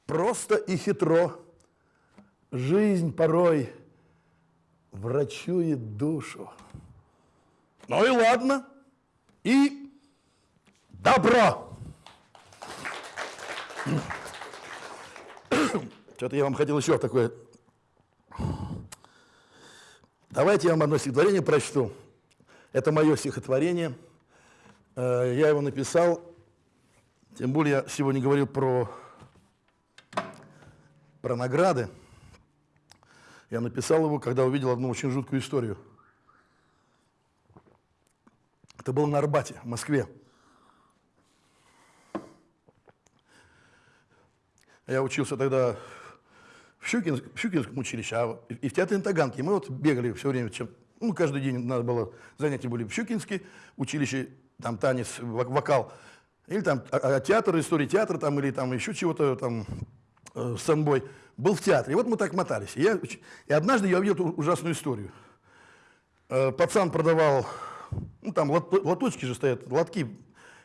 B: просто и хитро жизнь порой врачует душу. Ну и ладно, и добро. Что-то я вам хотел еще такое. Давайте я вам одно стихотворение прочту. Это мое стихотворение. Э, Я его написал, тем более я сегодня говорил про, про награды. Я написал его, когда увидел одну очень жуткую историю. Это было на Арбате, в Москве. Я учился тогда в, Щукин, в Щукинском училище, а и в театре на Таганке. Мы вот бегали все время, чем, ну, каждый день надо было, занятия были в Щукинске училище, там танец, вок- вокал, или там а- а театр, история театра, там, или там еще чего-то там, э, сэмбой, был в театре. И вот мы так мотались. И, я, и однажды я увидел эту ужасную историю. Э, Пацан продавал, ну, там лот- лоточки же стоят, лотки,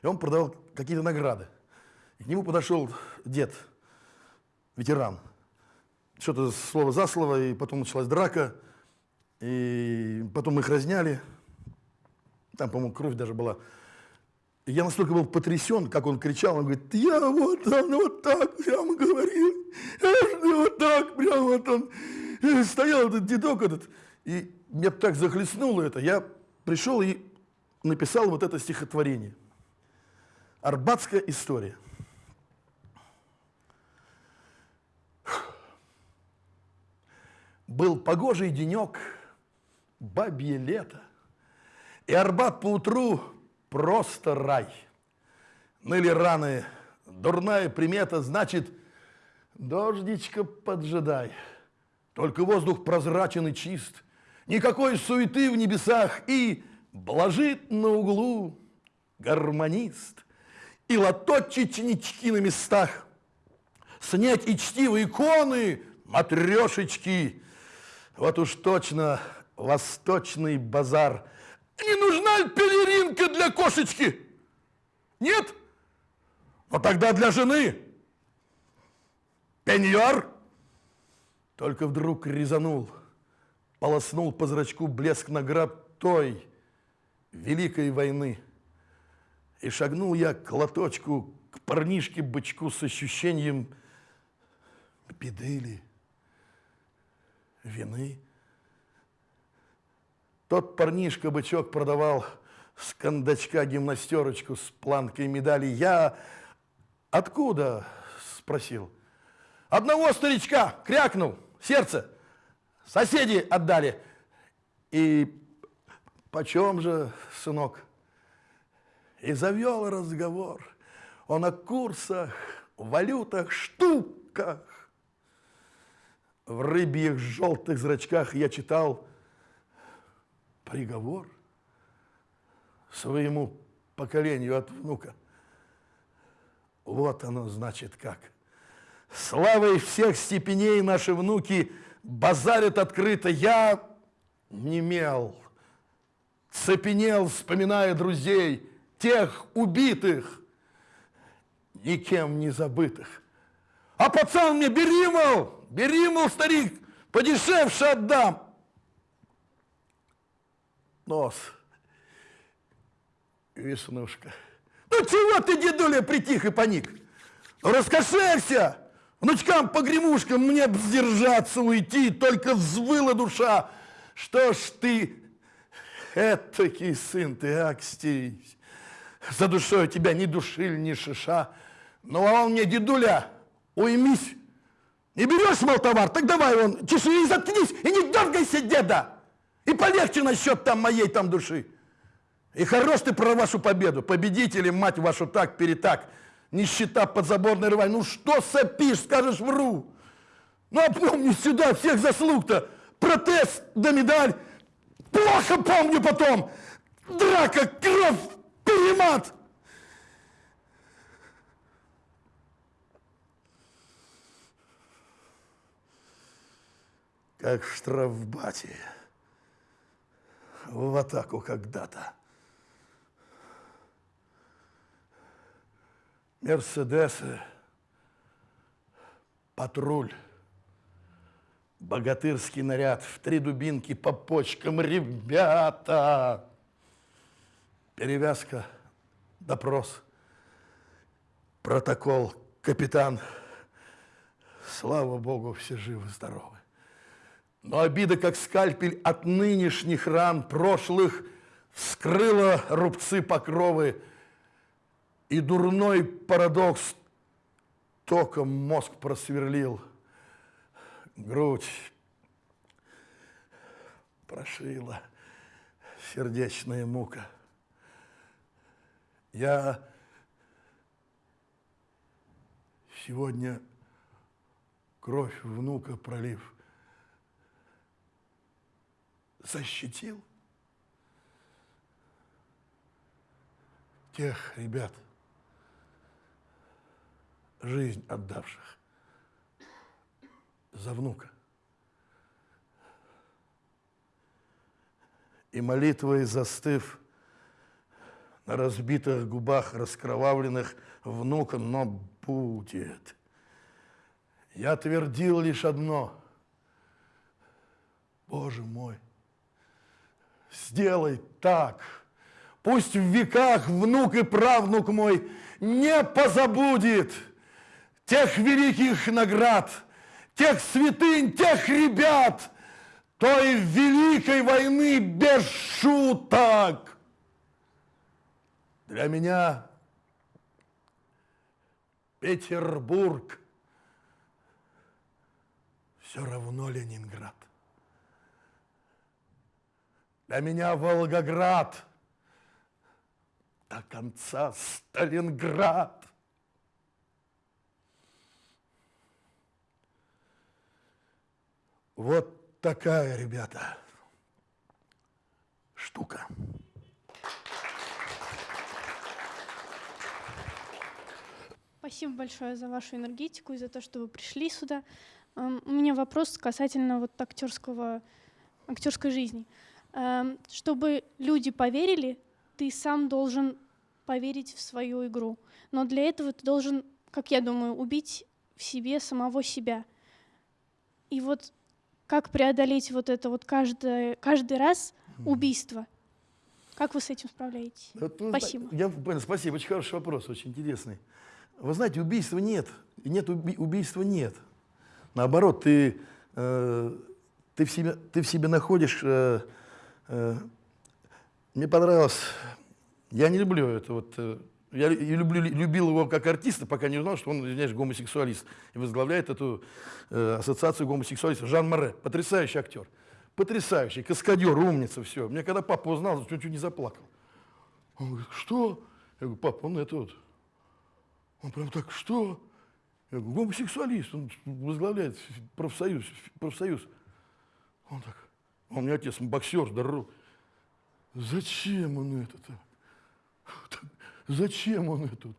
B: и он продавал какие-то награды. И к нему подошел дед, ветеран. Что-то слово за слово, и потом началась драка, и потом их разняли. Там, по-моему, кровь даже была. И я настолько был потрясен, как он кричал, он говорит, я вот он вот так прямо говорил, я вот так прямо вот он э, стоял этот дедок этот. И меня так захлестнуло это, я пришел и написал вот это стихотворение. Арбатская история. Был погожий денек, бабье лето, и Арбат поутру просто рай. Ныли раны, дурная примета, значит, дождичка поджидай. Только воздух прозрачен и чист, никакой суеты в небесах, и блажит на углу гармонист, и лоточечнички на местах, снять и чтивые иконы, матрешечки. Вот уж точно восточный базар. Не нужна ли пелеринка для кошечки? Нет? Но тогда для жены. Пеньюар? Только вдруг резанул, полоснул по зрачку блеск наград той великой войны. И шагнул я к лоточку, к парнишке-бычку с ощущением беды ли, вины. Тот парнишка-бычок продавал с кондачка гимнастерочку с планкой медали. Я откуда? Спросил. Одного старичка крякнул, сердце. Соседи отдали. И почем же, сынок? И завел разговор. Он о курсах, валютах, штуках. В рыбьих желтых зрачках я читал приговор своему поколению от внука. Вот оно значит как. Славой всех степеней наши внуки базарят открыто. Я немел, цепенел, вспоминая друзей, тех убитых, никем не забытых. А пацан мне, бери, мол, бери, мол, старик, подешевше отдам. Нос. Веснушка. Ну чего ты, дедуля, притих и паник? Раскошелься! Внучкам погремушкам мне б сдержаться, уйти, только взвыла душа. Что ж ты, этакий сын ты, Акстий, за душой тебя ни души, ни шиша. Ну, а он мне, дедуля, уймись. Не берешь, мол, товар, так давай он, чеши и заткнись, и не дергайся, деда. И полегче насчет там моей там души. И хорош ты про вашу победу. Победители, мать вашу, так, перетак. Нищета подзаборной рвань. Ну что сопишь, скажешь, вру. Ну, а помни сюда всех заслуг-то. Протест да медаль. Плохо помню потом. Драка, кровь, перемат. Как в штрафбате. В атаку когда-то. Мерседесы, патруль, богатырский наряд в три дубинки по почкам, ребята. Перевязка, допрос, протокол, капитан Слава Богу, все живы-здоровы. Но обида, как скальпель от нынешних ран прошлых, вскрыла рубцы покровы, и дурной парадокс током мозг просверлил. Грудь прошила сердечная мука. Я сегодня кровь внука пролив, защитил тех ребят, жизнь отдавших за внука. И молитвой застыв на разбитых губах раскровавленных внука, но будет. Я твердил лишь одно. Боже мой, сделай так. Пусть в веках внук и правнук мой не позабудет тех великих наград, тех святынь, тех ребят, той великой войны без шуток. Для меня Петербург все равно Ленинград. Для меня Волгоград до конца Сталинград. Вот такая, ребята, штука.
D: Спасибо большое за вашу энергетику и за то, что вы пришли сюда. Эм, У меня вопрос касательно вот актерского, актерской жизни. Эм, Чтобы люди поверили, ты сам должен поверить в свою игру. Но для этого ты должен, как я думаю, убить в себе самого себя. И вот как преодолеть вот это вот каждое, каждый раз убийство? Как вы с этим справляетесь?
B: Вот, ну,
D: Спасибо.
B: Я понял, спасибо, очень хороший вопрос, очень интересный. Вы знаете, убийства нет, нет уби- убийства нет. Наоборот, ты, э, ты, в, себе, ты в себе находишь... э, мне понравилось... Я не люблю это вот... э, я люблю, любил его как артиста, пока не узнал, что он, извиняюсь, гомосексуалист. И возглавляет эту э, ассоциацию гомосексуалистов. Жан Море, потрясающий актер. Потрясающий, каскадер, умница, все. Мне когда папа узнал, чуть-чуть не заплакал. Он говорит, что? Я говорю, папа, он это вот... Он прям так, что? Я говорю, гомосексуалист, он возглавляет профсоюз. профсоюз. Он так, он мне отец, боксер, здоров. Зачем он это-то? Так, Зачем он это?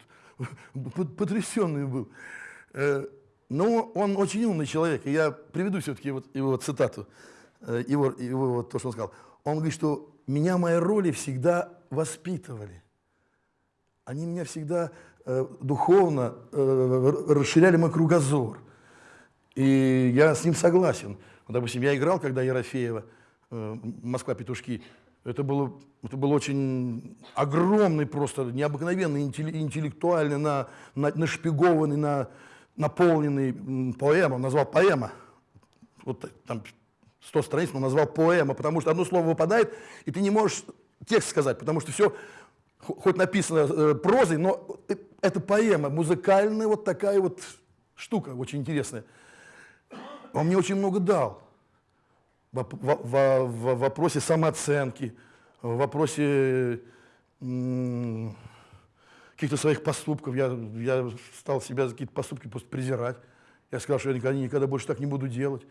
B: вот? Потрясенный был. Э, Но он очень умный человек. И я приведу все-таки вот его цитату, э, его, его вот то, что он сказал. Он говорит, что меня мои роли всегда воспитывали. Они меня всегда э, духовно э, расширяли мой кругозор. И я с ним согласен. Вот, допустим, я играл, когда Ерофеева, «Москва-петушки», это было, это был очень огромный, просто необыкновенный, интеллектуальный, на, на, нашпигованный, на, наполненный поэма, он назвал поэма. Вот там 100 страниц, но назвал поэма, потому что одно слово выпадает, и ты не можешь текст сказать, потому что все хоть написано э, прозой, но э, это поэма, музыкальная вот такая вот штука очень интересная. Он мне очень много дал в, в- в- в вопросе самооценки, в вопросе каких-то своих поступков. Я, я стал себя за какие-то поступки просто презирать. Я сказал, что я никогда, никогда больше так не буду делать.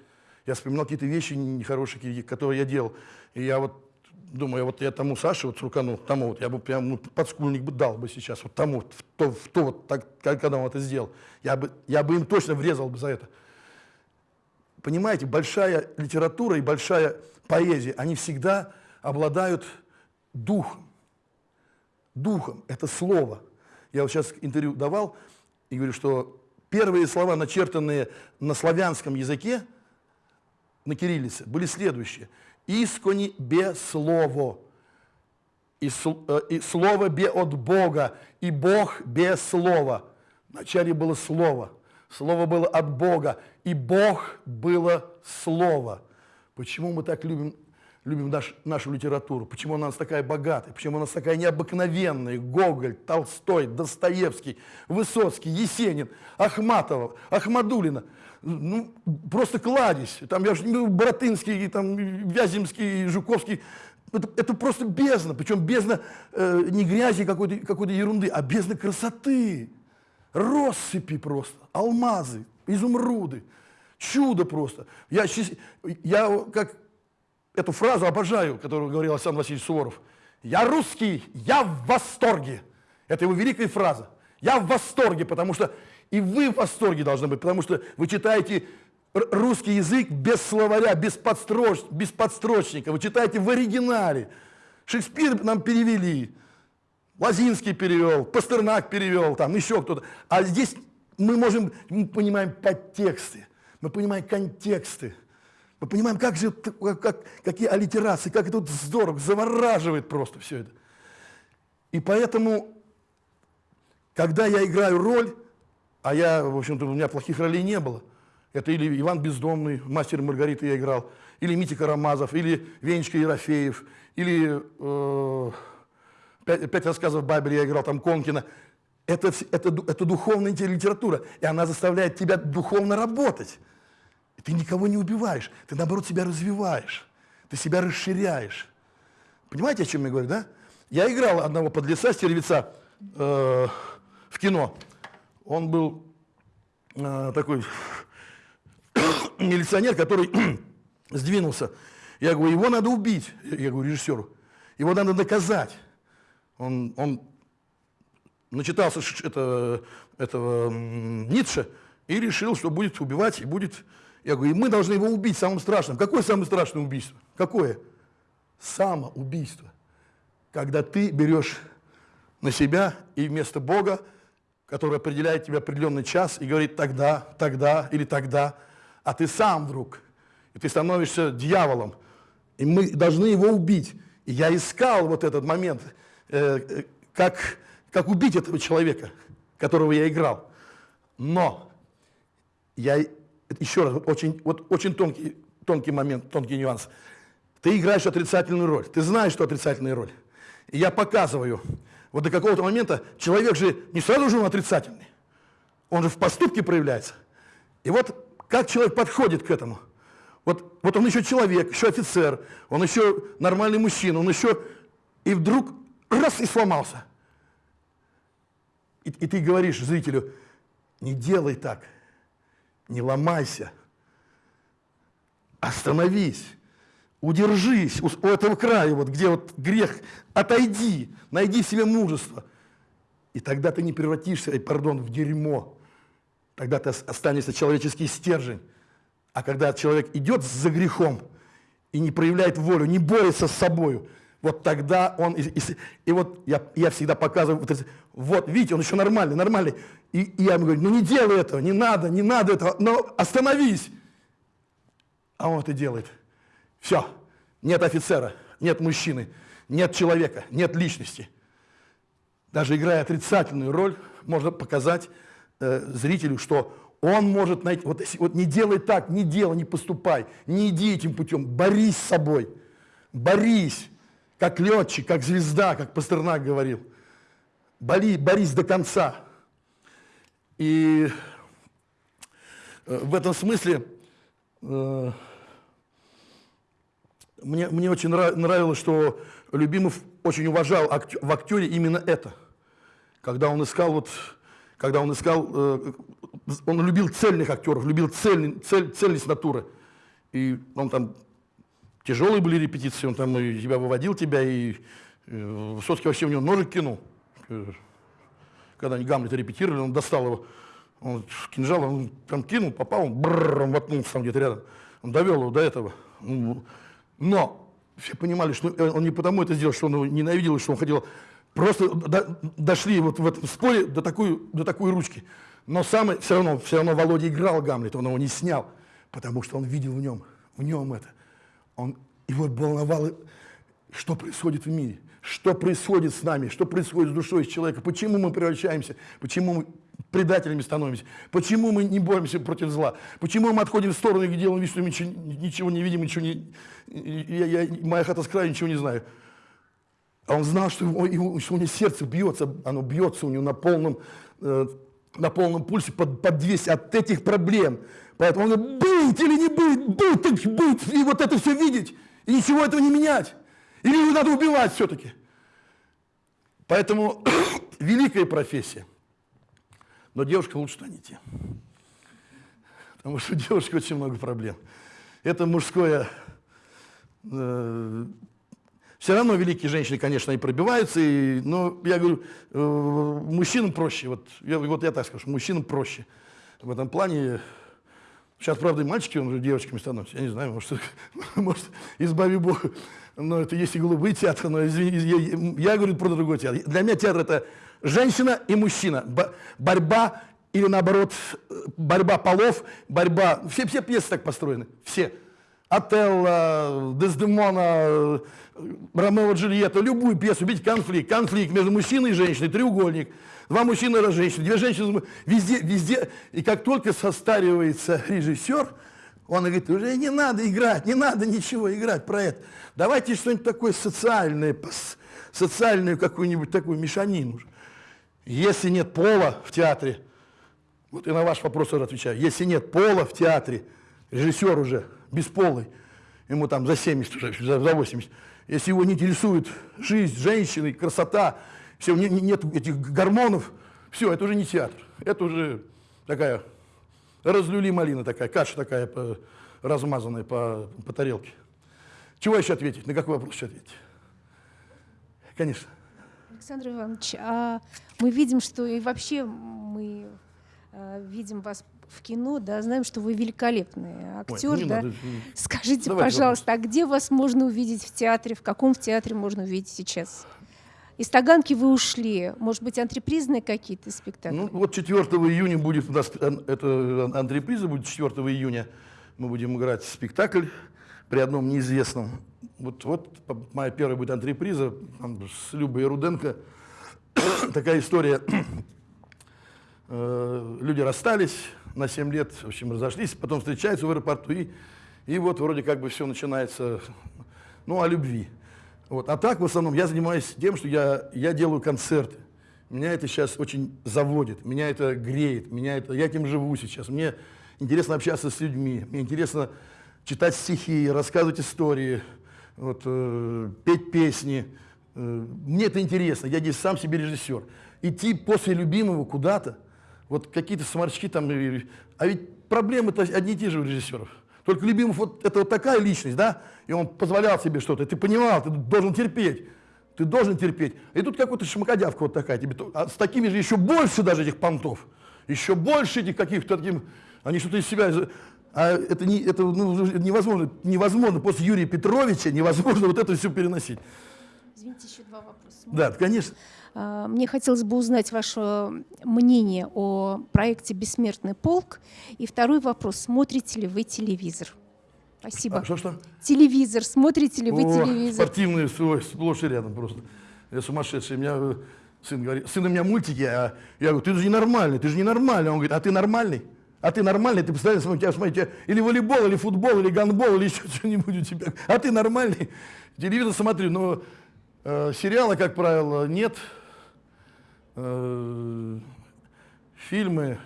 B: Я вспоминал какие-то вещи нехорошие, которые я делал. И я вот думаю, вот я тому Саше, вот Суркану, тому вот, я бы прям ну, подскульник бы дал бы сейчас, вот тому, в то, в то вот, так, когда он это сделал. Я бы, я бы им точно врезал бы за это. Понимаете, большая литература и большая поэзия, они всегда обладают духом. Духом – это слово. Я вот сейчас интервью давал и говорю, что первые слова, начертанные на славянском языке, на кириллице, были следующие. «Искони бе слово». И, э, и слово бе от Бога, и Бог без слова. Вначале было слово. Слово было от Бога, и Бог было Слово. Почему мы так любим, любим наш, нашу литературу? Почему она у нас такая богатая? Почему она у нас такая необыкновенная? Гоголь, Толстой, Достоевский, Высоцкий, Есенин, Ахматова, Ахмадулина. Ну, просто кладезь. Там, я же говорю, Боротынский, там, Вяземский, Жуковский. Это, это просто бездна. Причем бездна э, не грязи какой-то какой ерунды, а бездна красоты. Россыпи просто, алмазы, изумруды. Чудо просто. Я, я как эту фразу обожаю, которую говорил Александр Васильевич Суворов. «Я русский, я в восторге». Это его великая фраза. «Я в восторге», потому что и вы в восторге должны быть, потому что вы читаете русский язык без словаря, без, подстроч, без подстрочника. Вы читаете в оригинале. Шекспир нам перевели, Лазинский перевел, Пастернак перевел, там еще кто-то. А здесь мы можем, мы понимаем подтексты, мы понимаем контексты. Мы понимаем, как же, как, как- какие аллитерации, как это здорово, завораживает просто все это. И поэтому, когда я играю роль, а я, в общем-то, у меня плохих ролей не было, это или Иван Бездомный, мастер Маргарита я играл, или Митя Карамазов, или Венечка Ерофеев, или э, пять, пять рассказов Бабеля я играл, там Конкина. Это, это, это духовная литература, и она заставляет тебя духовно работать. И Ты никого не убиваешь, ты наоборот себя развиваешь, ты себя расширяешь. Понимаете, о чем я говорю, да? Я играл одного подлеца, стервеца э, в кино. Он был э, такой [COUGHS] милиционер, который [COUGHS] сдвинулся. Я говорю, его надо убить, я говорю режиссеру. Его надо наказать. Он, он начитался это, этого Ницше и решил, что будет убивать и будет... Я говорю, и мы должны его убить самым страшным. Какое самое страшное убийство? Какое? Самоубийство. Когда ты берешь на себя и вместо Бога, который определяет тебе определенный час и говорит тогда, тогда или тогда, а ты сам вдруг, и ты становишься дьяволом, и мы должны его убить. И я искал вот этот момент, э, э, как, как убить этого человека, которого я играл. Но я еще раз, очень, вот очень тонкий, тонкий момент, тонкий нюанс. Ты играешь отрицательную роль, ты знаешь, что отрицательная роль. И я показываю, вот до какого-то момента человек же не сразу же он отрицательный, он же в поступке проявляется. И вот как человек подходит к этому. Вот, вот он еще человек, еще офицер, он еще нормальный мужчина, он еще... И вдруг раз и сломался. И, и ты говоришь зрителю, не делай так, не ломайся, остановись, удержись у, у этого края, вот, где вот грех, отойди, найди себе мужество. И тогда ты не превратишься, ай, пардон, в дерьмо. Тогда ты ос- останешься человеческий стержень. А когда человек идет за грехом и не проявляет волю, не борется с собою, вот тогда он... И, и и вот я, я всегда показываю, вот, вот, видите, он еще нормальный, нормальный. И, и я ему говорю, ну не делай этого, не надо, не надо этого, но остановись. А он это делает. Все, нет офицера, нет мужчины, нет человека, нет личности. Даже играя отрицательную роль, можно показать э, зрителю, что он может найти, вот, вот не делай так, не делай, не поступай, не иди этим путем, борись с собой, борись, как летчик, как звезда, как Пастернак говорил. Бори, борись до конца. И э, в этом смысле э, мне, мне очень нрав- нравилось, что Любимов очень уважал актё- в актере именно это. Когда он искал, вот, когда он искал, э, он любил цельных актеров, любил цельный- цель, цельность натуры. И он там, тяжелые были репетиции, он там и тебя выводил, тебя, и э, Высоцкий вообще в него ножик кинул. Э, Когда они Гамлета репетировали, он достал его, он кинжал, он там кинул, попал, он, бррр, он воткнулся там где-то рядом. Он довел его до этого. Ну, Но все понимали, что он не потому это сделал, что он его ненавидел, что он хотел. Просто до- дошли вот в этом споре до такой, до такой ручки. Но самое, все равно, все равно Володя играл Гамлета, он его не снял, потому что он видел в нем, в нем это. Он, его волновало, что происходит в мире, что происходит с нами, что происходит с душой с человека, почему мы превращаемся, почему мы предателями становимся? Почему мы не боремся против зла? Почему мы отходим в сторону и делаем вид, что мы ничего, не видим, ничего не... Я, я, моя хата с краю, ничего не знаю. А он знал, что, его, его, что у него сердце бьется, оно бьется у него на полном, э, на полном пульсе под, под 200 от этих проблем. Поэтому он говорит, быть или не быть, быть, быть, и вот это все видеть, и ничего этого не менять. Или его надо убивать все-таки. Поэтому [COUGHS] великая профессия. Но девушка лучше туда не идти. Потому что у девушки очень много проблем. Это мужское... Э, все равно великие женщины, конечно, и пробиваются, и, но я говорю, э, мужчинам проще. Вот я, вот я так скажу, мужчинам проще. В этом плане Сейчас, правда, и мальчики он уже девочками становятся. Я не знаю, может, [LAUGHS] может избави Бог. Но это есть и голубые театры, но извини, я, я говорю про другой театр. Для меня театр это женщина и мужчина. Б борьба или наоборот, борьба полов, борьба... Все, все пьесы так построены, все. Отелло, Дездемона, Ромео Джульетта, любую пьесу, видите, конфликт. Конфликт между мужчиной и женщиной, треугольник. Два мужчины, раз женщина, две женщины, везде, везде. И как только состаривается режиссер, он говорит, уже не надо играть, не надо ничего играть про это. Давайте что-нибудь такое социальное, социальную какую-нибудь такую мешанину. Если нет пола в театре, вот и на ваш вопрос уже отвечаю, если нет пола в театре, режиссер уже бесполый, ему там за 70 уже, за 80, если его не интересует жизнь женщины, красота, все, не, нет этих гормонов, все, это уже не театр, это уже такая разлюли малина такая, каша такая по, размазанная по, по тарелке. Чего еще ответить? На какой вопрос еще ответить? Конечно.
E: Александр Иванович, а мы видим, что и вообще мы а, видим вас в кино, да, знаем, что вы великолепный актер, Ой, да. Надо. Скажите, Давай, пожалуйста, вопрос. а где вас можно увидеть в театре? В каком в театре можно увидеть сейчас? Из Таганки вы ушли. Может быть, антрепризные какие-то спектакли?
B: Ну, вот 4 июня будет у нас, это антреприза будет 4 июня. Мы будем играть спектакль при одном неизвестном. Вот, вот моя первая будет антреприза там, с Любой Руденко. [COUGHS] Такая история. [COUGHS] Э, люди расстались на 7 лет, в общем, разошлись, потом встречаются в аэропорту, и, и вот вроде как бы все начинается, ну, о любви. Вот. А так, в основном, я занимаюсь тем, что я, я делаю концерты. Меня это сейчас очень заводит, меня это греет, меня это, я этим живу сейчас. Мне интересно общаться с людьми, мне интересно читать стихи, рассказывать истории, вот, э, петь песни. Э, мне это интересно, я здесь сам себе режиссер. Идти после любимого куда-то, вот какие-то сморчки там, а ведь проблемы-то одни и те же у режиссеров. Только Любимов вот это вот такая личность, да, и он позволял себе что-то, ты понимал, ты должен терпеть, ты должен терпеть. И тут какой-то шмакодявка вот такая, тебе, а с такими же еще больше даже этих понтов, еще больше этих каких-то таким, они что-то из себя, а это, не, это ну, невозможно, невозможно после Юрия Петровича, невозможно вот это все переносить.
E: Извините, еще два вопроса.
B: Да, конечно.
E: А, мне хотелось бы узнать ваше мнение о проекте «Бессмертный полк». И второй вопрос. Смотрите ли вы телевизор? Спасибо.
B: А, что, что?
E: Телевизор. Смотрите ли вы
B: О,
E: телевизор?
B: Спортивный, свой, сплошь и рядом просто. Я сумасшедший. У меня э, сын говорит, сын у меня мультики, а я говорю, ты же ненормальный, ты же ненормальный. Он говорит, а ты нормальный? А ты нормальный? Ты представляешь, у тебя, смотри, у тебя или волейбол, или футбол, или гандбол, или еще [LAUGHS] что-нибудь у тебя. А ты нормальный? Телевизор смотрю, но э, сериала, как правило, нет. Э, фильмы.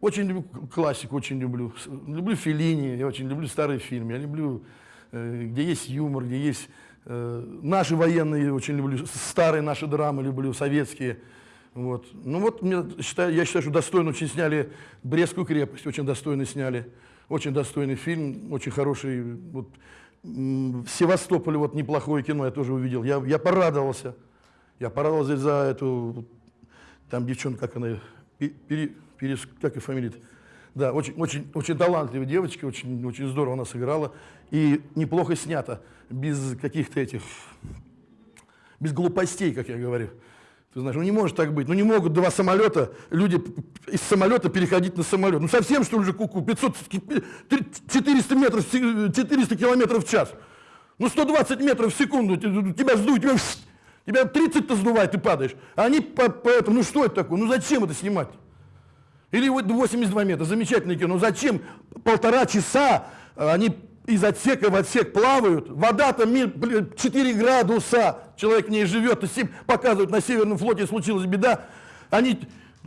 B: Очень люблю классику, очень люблю. Люблю Феллини, я очень люблю старые фильмы. Я люблю, э, где есть юмор, где есть... Э, наши военные очень люблю, старые наши драмы люблю, советские. Вот. Ну вот, мне, считаю, я считаю, что достойно очень сняли «Брестскую крепость», очень достойно сняли. Очень достойный фильм, очень хороший. Вот, в вот неплохое кино я тоже увидел. Я, я порадовался. Я порадовался за эту, там девчонка, как она, пере, пере, как и фамилия? Да, очень, очень, очень талантливая девочка, очень, очень здорово она сыграла. И неплохо снято, без каких-то этих, без глупостей, как я говорю. Ты знаешь, ну не может так быть. Ну не могут два самолета, люди из самолета переходить на самолет. Ну совсем, что ли, же куку? 500, 400 метров, 400 километров в час. Ну 120 метров в секунду тебя сдуют, тебя Тебя 30-то сдувает, ты падаешь. А они по, по этому, ну что это такое? Ну зачем это снимать? Или вот 82 метра, замечательное кино. Но зачем полтора часа э, они из отсека в отсек плавают? Вода там 4 градуса, человек в ней живет, показывают, на Северном флоте случилась беда. Они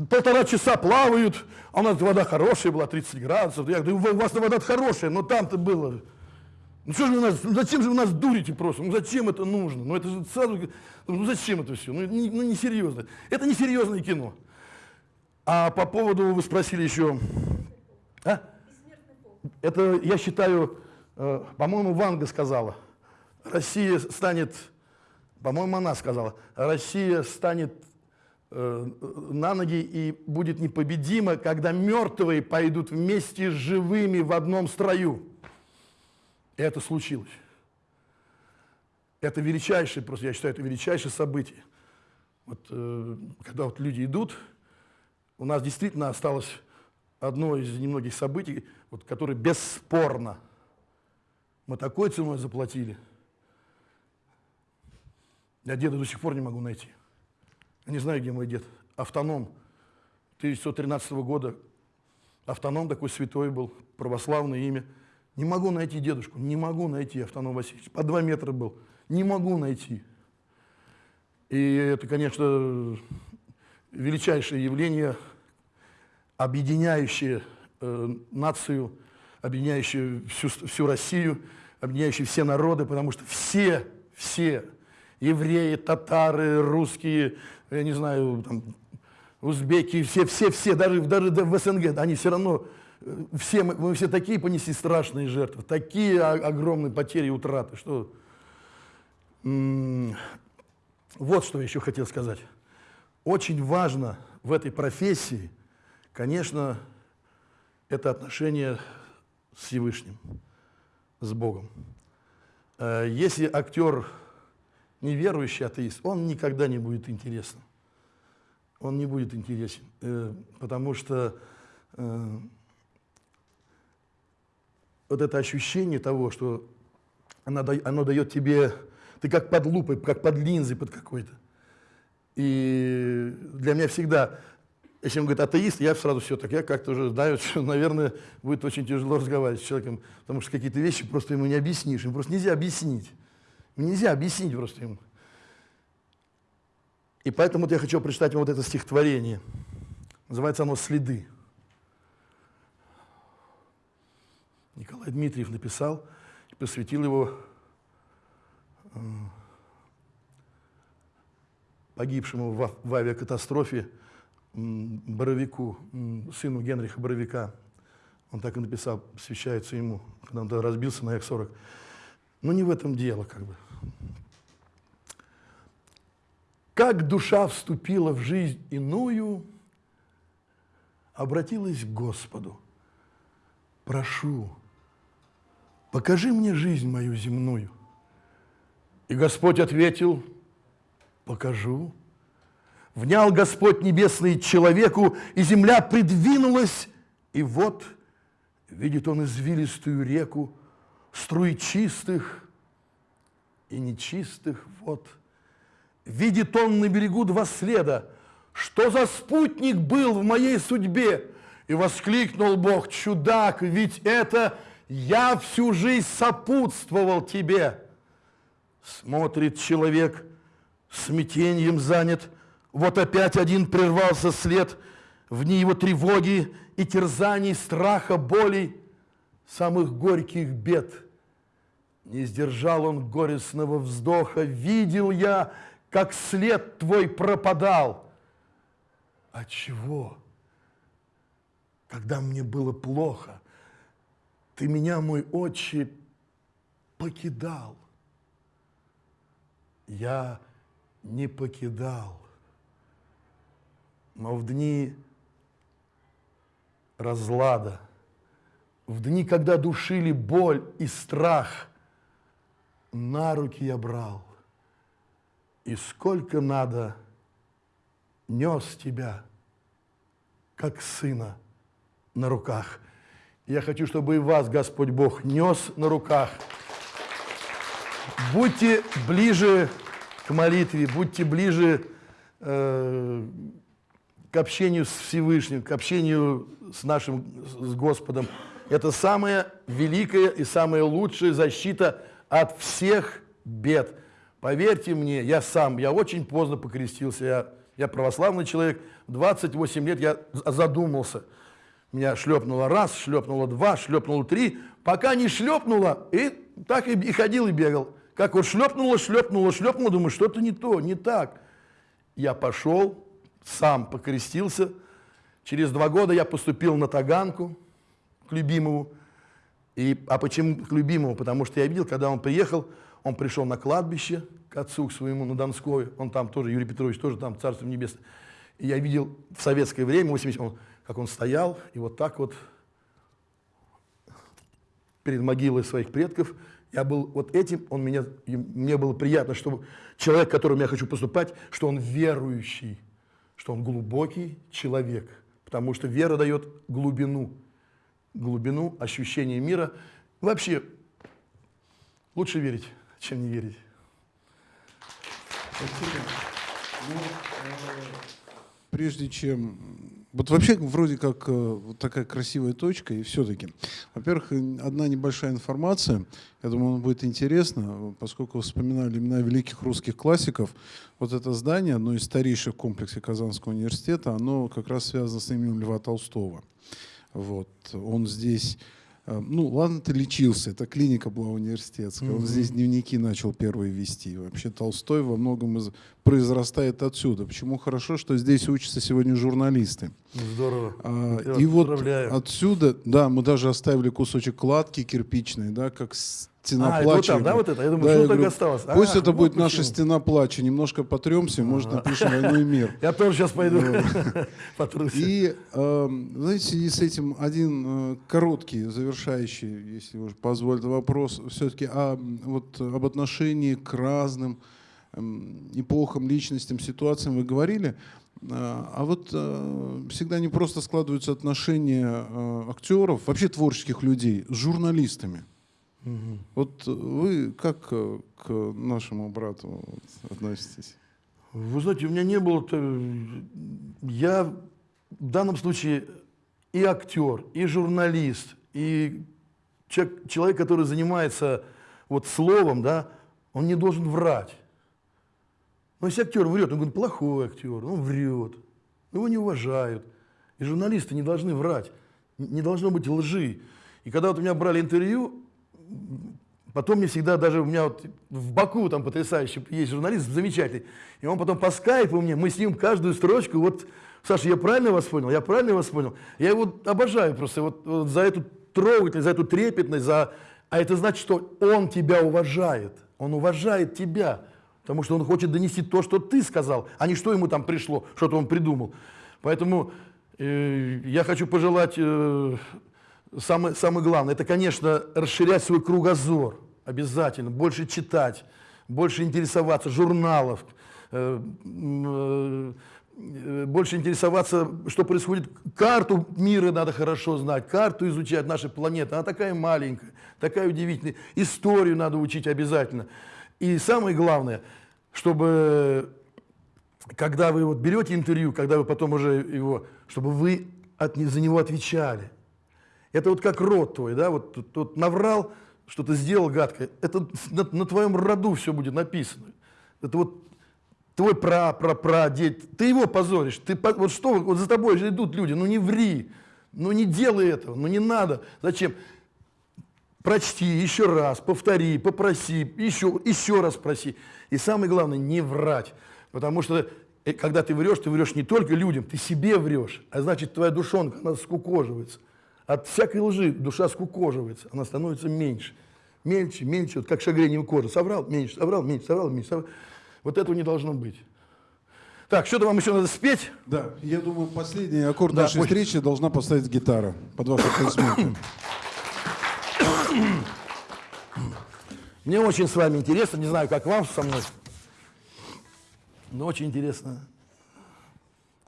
B: полтора часа плавают, а у нас вода хорошая была, 30 градусов. Я говорю, у вас вода хорошая, но там-то было ну что же вы нас, ну зачем же вы нас дурите просто? Ну зачем это нужно? Ну это же сразу, ну зачем это все? Ну, не, ну несерьезно. Это несерьезное кино. А по поводу, вы спросили еще, а? Это, я считаю, э, по-моему, Ванга сказала, Россия станет, по-моему, она сказала, Россия станет э, на ноги и будет непобедима, когда мертвые пойдут вместе с живыми в одном строю. Это случилось. Это величайшее, просто я считаю, это величайшее событие. Вот, э, когда вот люди идут, у нас действительно осталось одно из немногих событий, вот, которое бесспорно мы такой ценой заплатили. Я деда до сих пор не могу найти. Я не знаю, где мой дед. Автоном 1913 года. Автоном такой святой был, православное имя – не могу найти дедушку, не могу найти Автоном Васильевич. По два метра был. Не могу найти. И это, конечно, величайшее явление, объединяющее э, нацию, объединяющее всю, всю Россию, объединяющее все народы, потому что все, все, евреи, татары, русские, я не знаю, там, узбеки, все, все, все, даже, даже в СНГ, они все равно все мы, мы все такие понесли страшные жертвы, такие огромные потери и утраты, что... Вот что я еще хотел сказать. Очень важно в этой профессии, конечно, это отношение с Всевышним, с Богом. Э, если актер неверующий атеист, он никогда не будет интересным. Он не будет интересен, э, потому что э, вот это ощущение того, что оно, оно дает тебе, ты как под лупой, как под линзой под какой-то. И для меня всегда, если он говорит атеист, я сразу все так, я как-то уже знаю, [LAUGHS] что, наверное, будет очень тяжело разговаривать с человеком, потому что какие-то вещи просто ему не объяснишь, ему просто нельзя объяснить. Нельзя объяснить просто ему. И поэтому вот я хочу прочитать вам вот это стихотворение. Называется оно «Следы». Николай Дмитриев написал и посвятил его э, погибшему в авиакатастрофе Боровику, сыну Генриха Боровика. Он так и написал, посвящается ему, когда он разбился на Як-40. Но не в этом дело, как бы. Как душа вступила в жизнь иную, обратилась к Господу. Прошу, покажи мне жизнь мою земную. И Господь ответил, покажу. Внял Господь небесный человеку, и земля придвинулась, и вот видит он извилистую реку, струи чистых и нечистых вод. Видит он на берегу два следа, что за спутник был в моей судьбе? И воскликнул Бог, чудак, ведь это я всю жизнь сопутствовал тебе. Смотрит человек, смятением занят, вот опять один прервался след, в ней его тревоги и терзаний, страха, болей, самых горьких бед. Не сдержал он горестного вздоха, видел я, как след твой пропадал. От чего? Когда мне было плохо – ты меня, мой отче, покидал. Я не покидал. Но в дни разлада, в дни, когда душили боль и страх, на руки я брал. И сколько надо нес тебя, как сына на руках – я хочу, чтобы и вас Господь Бог нес на руках. Будьте ближе к молитве, будьте ближе э, к общению с Всевышним, к общению с нашим, с Господом. Это самая великая и самая лучшая защита от всех бед. Поверьте мне, я сам, я очень поздно покрестился, я, я православный человек, 28 лет я задумался. Меня шлепнуло раз, шлепнуло два, шлепнуло три, пока не шлепнуло, и так и, и ходил и бегал. Как вот шлепнуло, шлепнуло, шлепнуло, думаю, что-то не то, не так. Я пошел, сам покрестился. Через два года я поступил на Таганку к любимому. И, а почему к любимому? Потому что я видел, когда он приехал, он пришел на кладбище к отцу к своему на Донской, он там тоже, Юрий Петрович, тоже там, Царство Небесное. И я видел в советское время, 80, он, как он стоял, и вот так вот перед могилой своих предков, я был вот этим, он меня, мне было приятно, что человек, к которому я хочу поступать, что он верующий, что он глубокий человек, потому что вера дает глубину, глубину ощущения мира. Вообще, лучше верить, чем не верить.
A: Спасибо. Ну, прежде чем... Вот вообще вроде как э, вот такая красивая точка, и все-таки. Во-первых, одна небольшая информация. Я думаю, она будет интересна, поскольку вспоминали имена великих русских классиков. Вот это здание, одно из старейших в комплексе Казанского университета, оно как раз связано с именем Льва Толстого. Вот. Он здесь ну, ладно, ты лечился, это клиника была университетская. Он здесь дневники начал первые вести. Вообще Толстой во многом из, произрастает отсюда. Почему хорошо, что здесь учатся сегодня журналисты.
B: Здорово.
A: А, и вот отсюда, да, мы даже оставили кусочек кладки кирпичной, да, как стена
B: а,
A: плача.
B: Вот там, да, вот это? Я думаю, да, что так говорю, осталось?
A: Пусть а, это будет вот наша стена плача. Немножко потремся, может, напишем «Войну и мир». [LAUGHS]
B: Я тоже сейчас пойду [LAUGHS]
A: И, эм, знаете, и с этим один э, короткий, завершающий, если уж позволите, вопрос все-таки вот, об отношении к разным эм, эпохам, личностям, ситуациям вы говорили. Э, а вот э, всегда не просто складываются отношения актеров, вообще творческих людей с журналистами. Угу. Вот вы как э, к нашему брату относитесь?
B: Вы знаете, у меня не было... Я в данном случае и актер, и журналист, и человек, человек, который занимается вот словом, да, он не должен врать. Но если актер врет, он говорит, плохой актер, он врет, его не уважают. И журналисты не должны врать, не должно быть лжи. И когда вот у меня брали интервью, Потом мне всегда, даже у меня вот в Баку там потрясающий есть журналист, замечательный, и он потом по скайпу мне, мы с ним каждую строчку, вот, Саша, я правильно вас понял? Я правильно вас понял? Я его обожаю просто вот, вот за эту трогательность, за эту трепетность, за... а это значит, что он тебя уважает, он уважает тебя, потому что он хочет донести то, что ты сказал, а не что ему там пришло, что-то он придумал. Поэтому э, я хочу пожелать э, самое, самое главное, это, конечно, расширять свой кругозор, обязательно, больше читать, больше интересоваться журналов, э, э, больше интересоваться, что происходит. Карту мира надо хорошо знать, карту изучать нашей планеты. Она такая маленькая, такая удивительная. Историю надо учить обязательно. И самое главное, чтобы, когда вы вот берете интервью, когда вы потом уже его, чтобы вы от, за него отвечали. Это вот как род твой, да, вот тут, тут наврал, что-то сделал гадкое. Это на, на твоем роду все будет написано. Это вот твой пра, пра, пра, дед, ты его позоришь. Ты, вот что, вот за тобой же идут люди, ну не ври, ну не делай этого, ну не надо. Зачем? Прочти еще раз, повтори, попроси, еще, еще раз проси. И самое главное, не врать. Потому что э, когда ты врешь, ты врешь не только людям, ты себе врешь. А значит, твоя душонка, она скукоживается. От всякой лжи душа скукоживается, она становится меньше. Мельче, мельче, вот как шагрением кожи. Соврал, меньше, соврал, меньше, соврал, меньше. Соврал. Вот этого не должно быть. Так, что-то вам еще надо спеть?
A: Да, я думаю, последний аккорд да, нашей очень... встречи должна поставить гитара под ваши аплодисменты.
B: Мне очень с вами интересно, не знаю, как вам со мной, но очень интересно.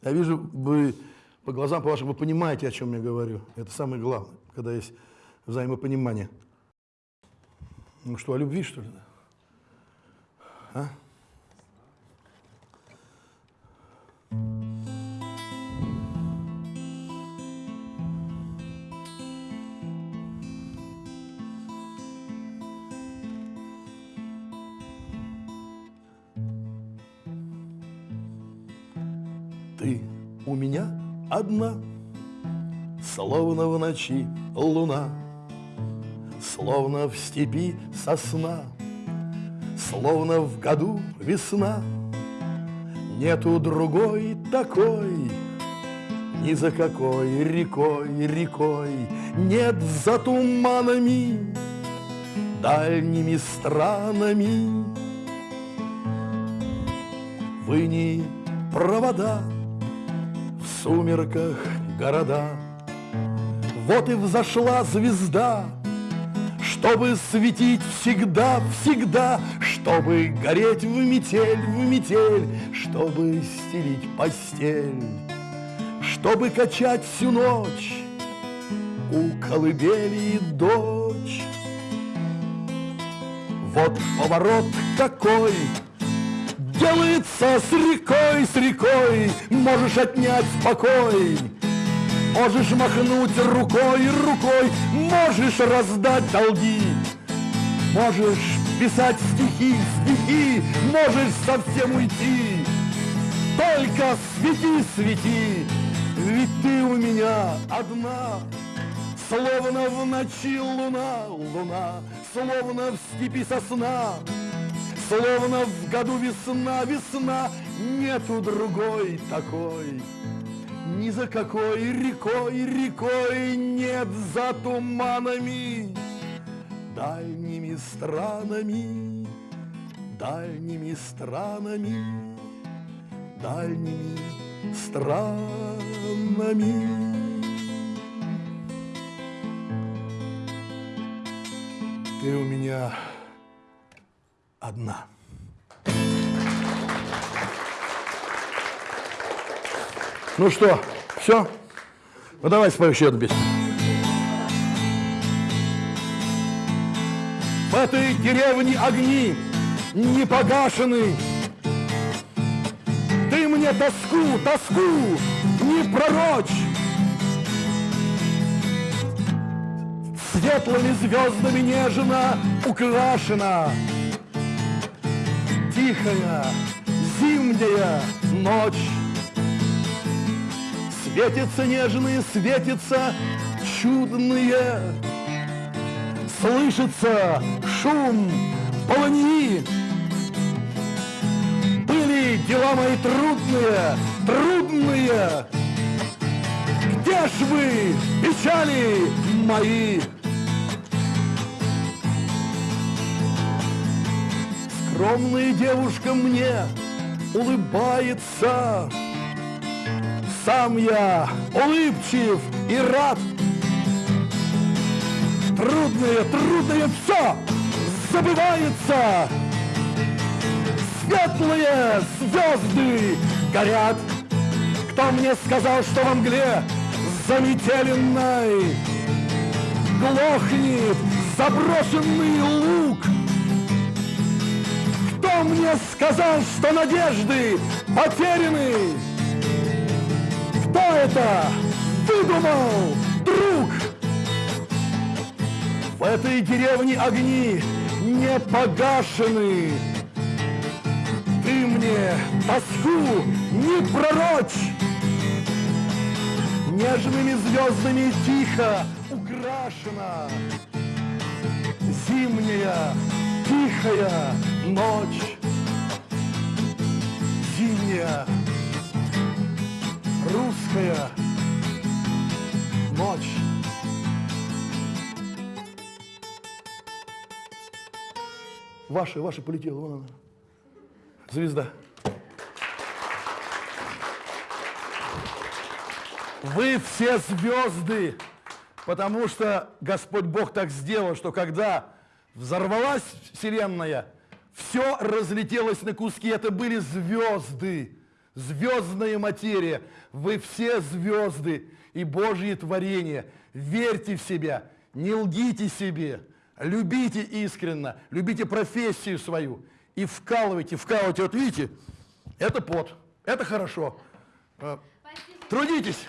B: Я вижу, вы по глазам по вашим вы понимаете, о чем я говорю. Это самое главное, когда есть взаимопонимание. Ну что, о любви, что ли? А? Одна, Словно в ночи луна, Словно в степи сосна, Словно в году весна. Нету другой такой, Ни за какой рекой, рекой, Нет за туманами, Дальними странами. Вы не провода, сумерках города. Вот и взошла звезда, чтобы светить всегда, всегда, чтобы гореть в метель, в метель, чтобы стелить постель, чтобы качать всю ночь у колыбели дочь. Вот поворот такой, делается с рекой, с рекой, можешь отнять спокой. Можешь махнуть рукой, рукой, можешь раздать долги, можешь писать стихи, стихи, можешь совсем уйти. Только свети, свети, ведь ты у меня одна, Словно в ночи луна, луна, Словно в степи сосна, Словно в году весна, весна, Нету другой такой. Ни за какой рекой, рекой нет за туманами, Дальними странами, дальними странами, Дальними странами. Ты у меня одна. Ну что, все? Ну давай спою еще одну песню. В этой деревне огни не погашены. Ты мне тоску, тоску не пророчь. Светлыми звездами нежно украшена Тихая зимняя ночь Светятся нежные, светятся чудные. Слышится шум полыньи. Были дела мои трудные, трудные. Где ж вы, печали мои? Скромная девушка мне улыбается. Сам я улыбчив и рад. Трудное, трудное все забывается. Светлые звезды горят. Кто мне сказал, что во мгле заметеленной глохнет заброшенный лук? Кто мне сказал, что надежды потеряны? Кто это выдумал, друг? В этой деревне огни не погашены. Ты мне тоску не пророчь. Нежными звездами тихо украшена Зимняя тихая ночь. Зимняя русская ночь. Ваша, ваша полетела, вон она. Звезда. Вы все звезды, потому что Господь Бог так сделал, что когда взорвалась вселенная, все разлетелось на куски. Это были звезды, звездная материя. Вы все звезды и Божьи творения. Верьте в себя, не лгите себе, любите искренно, любите профессию свою и вкалывайте, вкалывайте. Вот видите, это пот, это хорошо. Э, Трудитесь.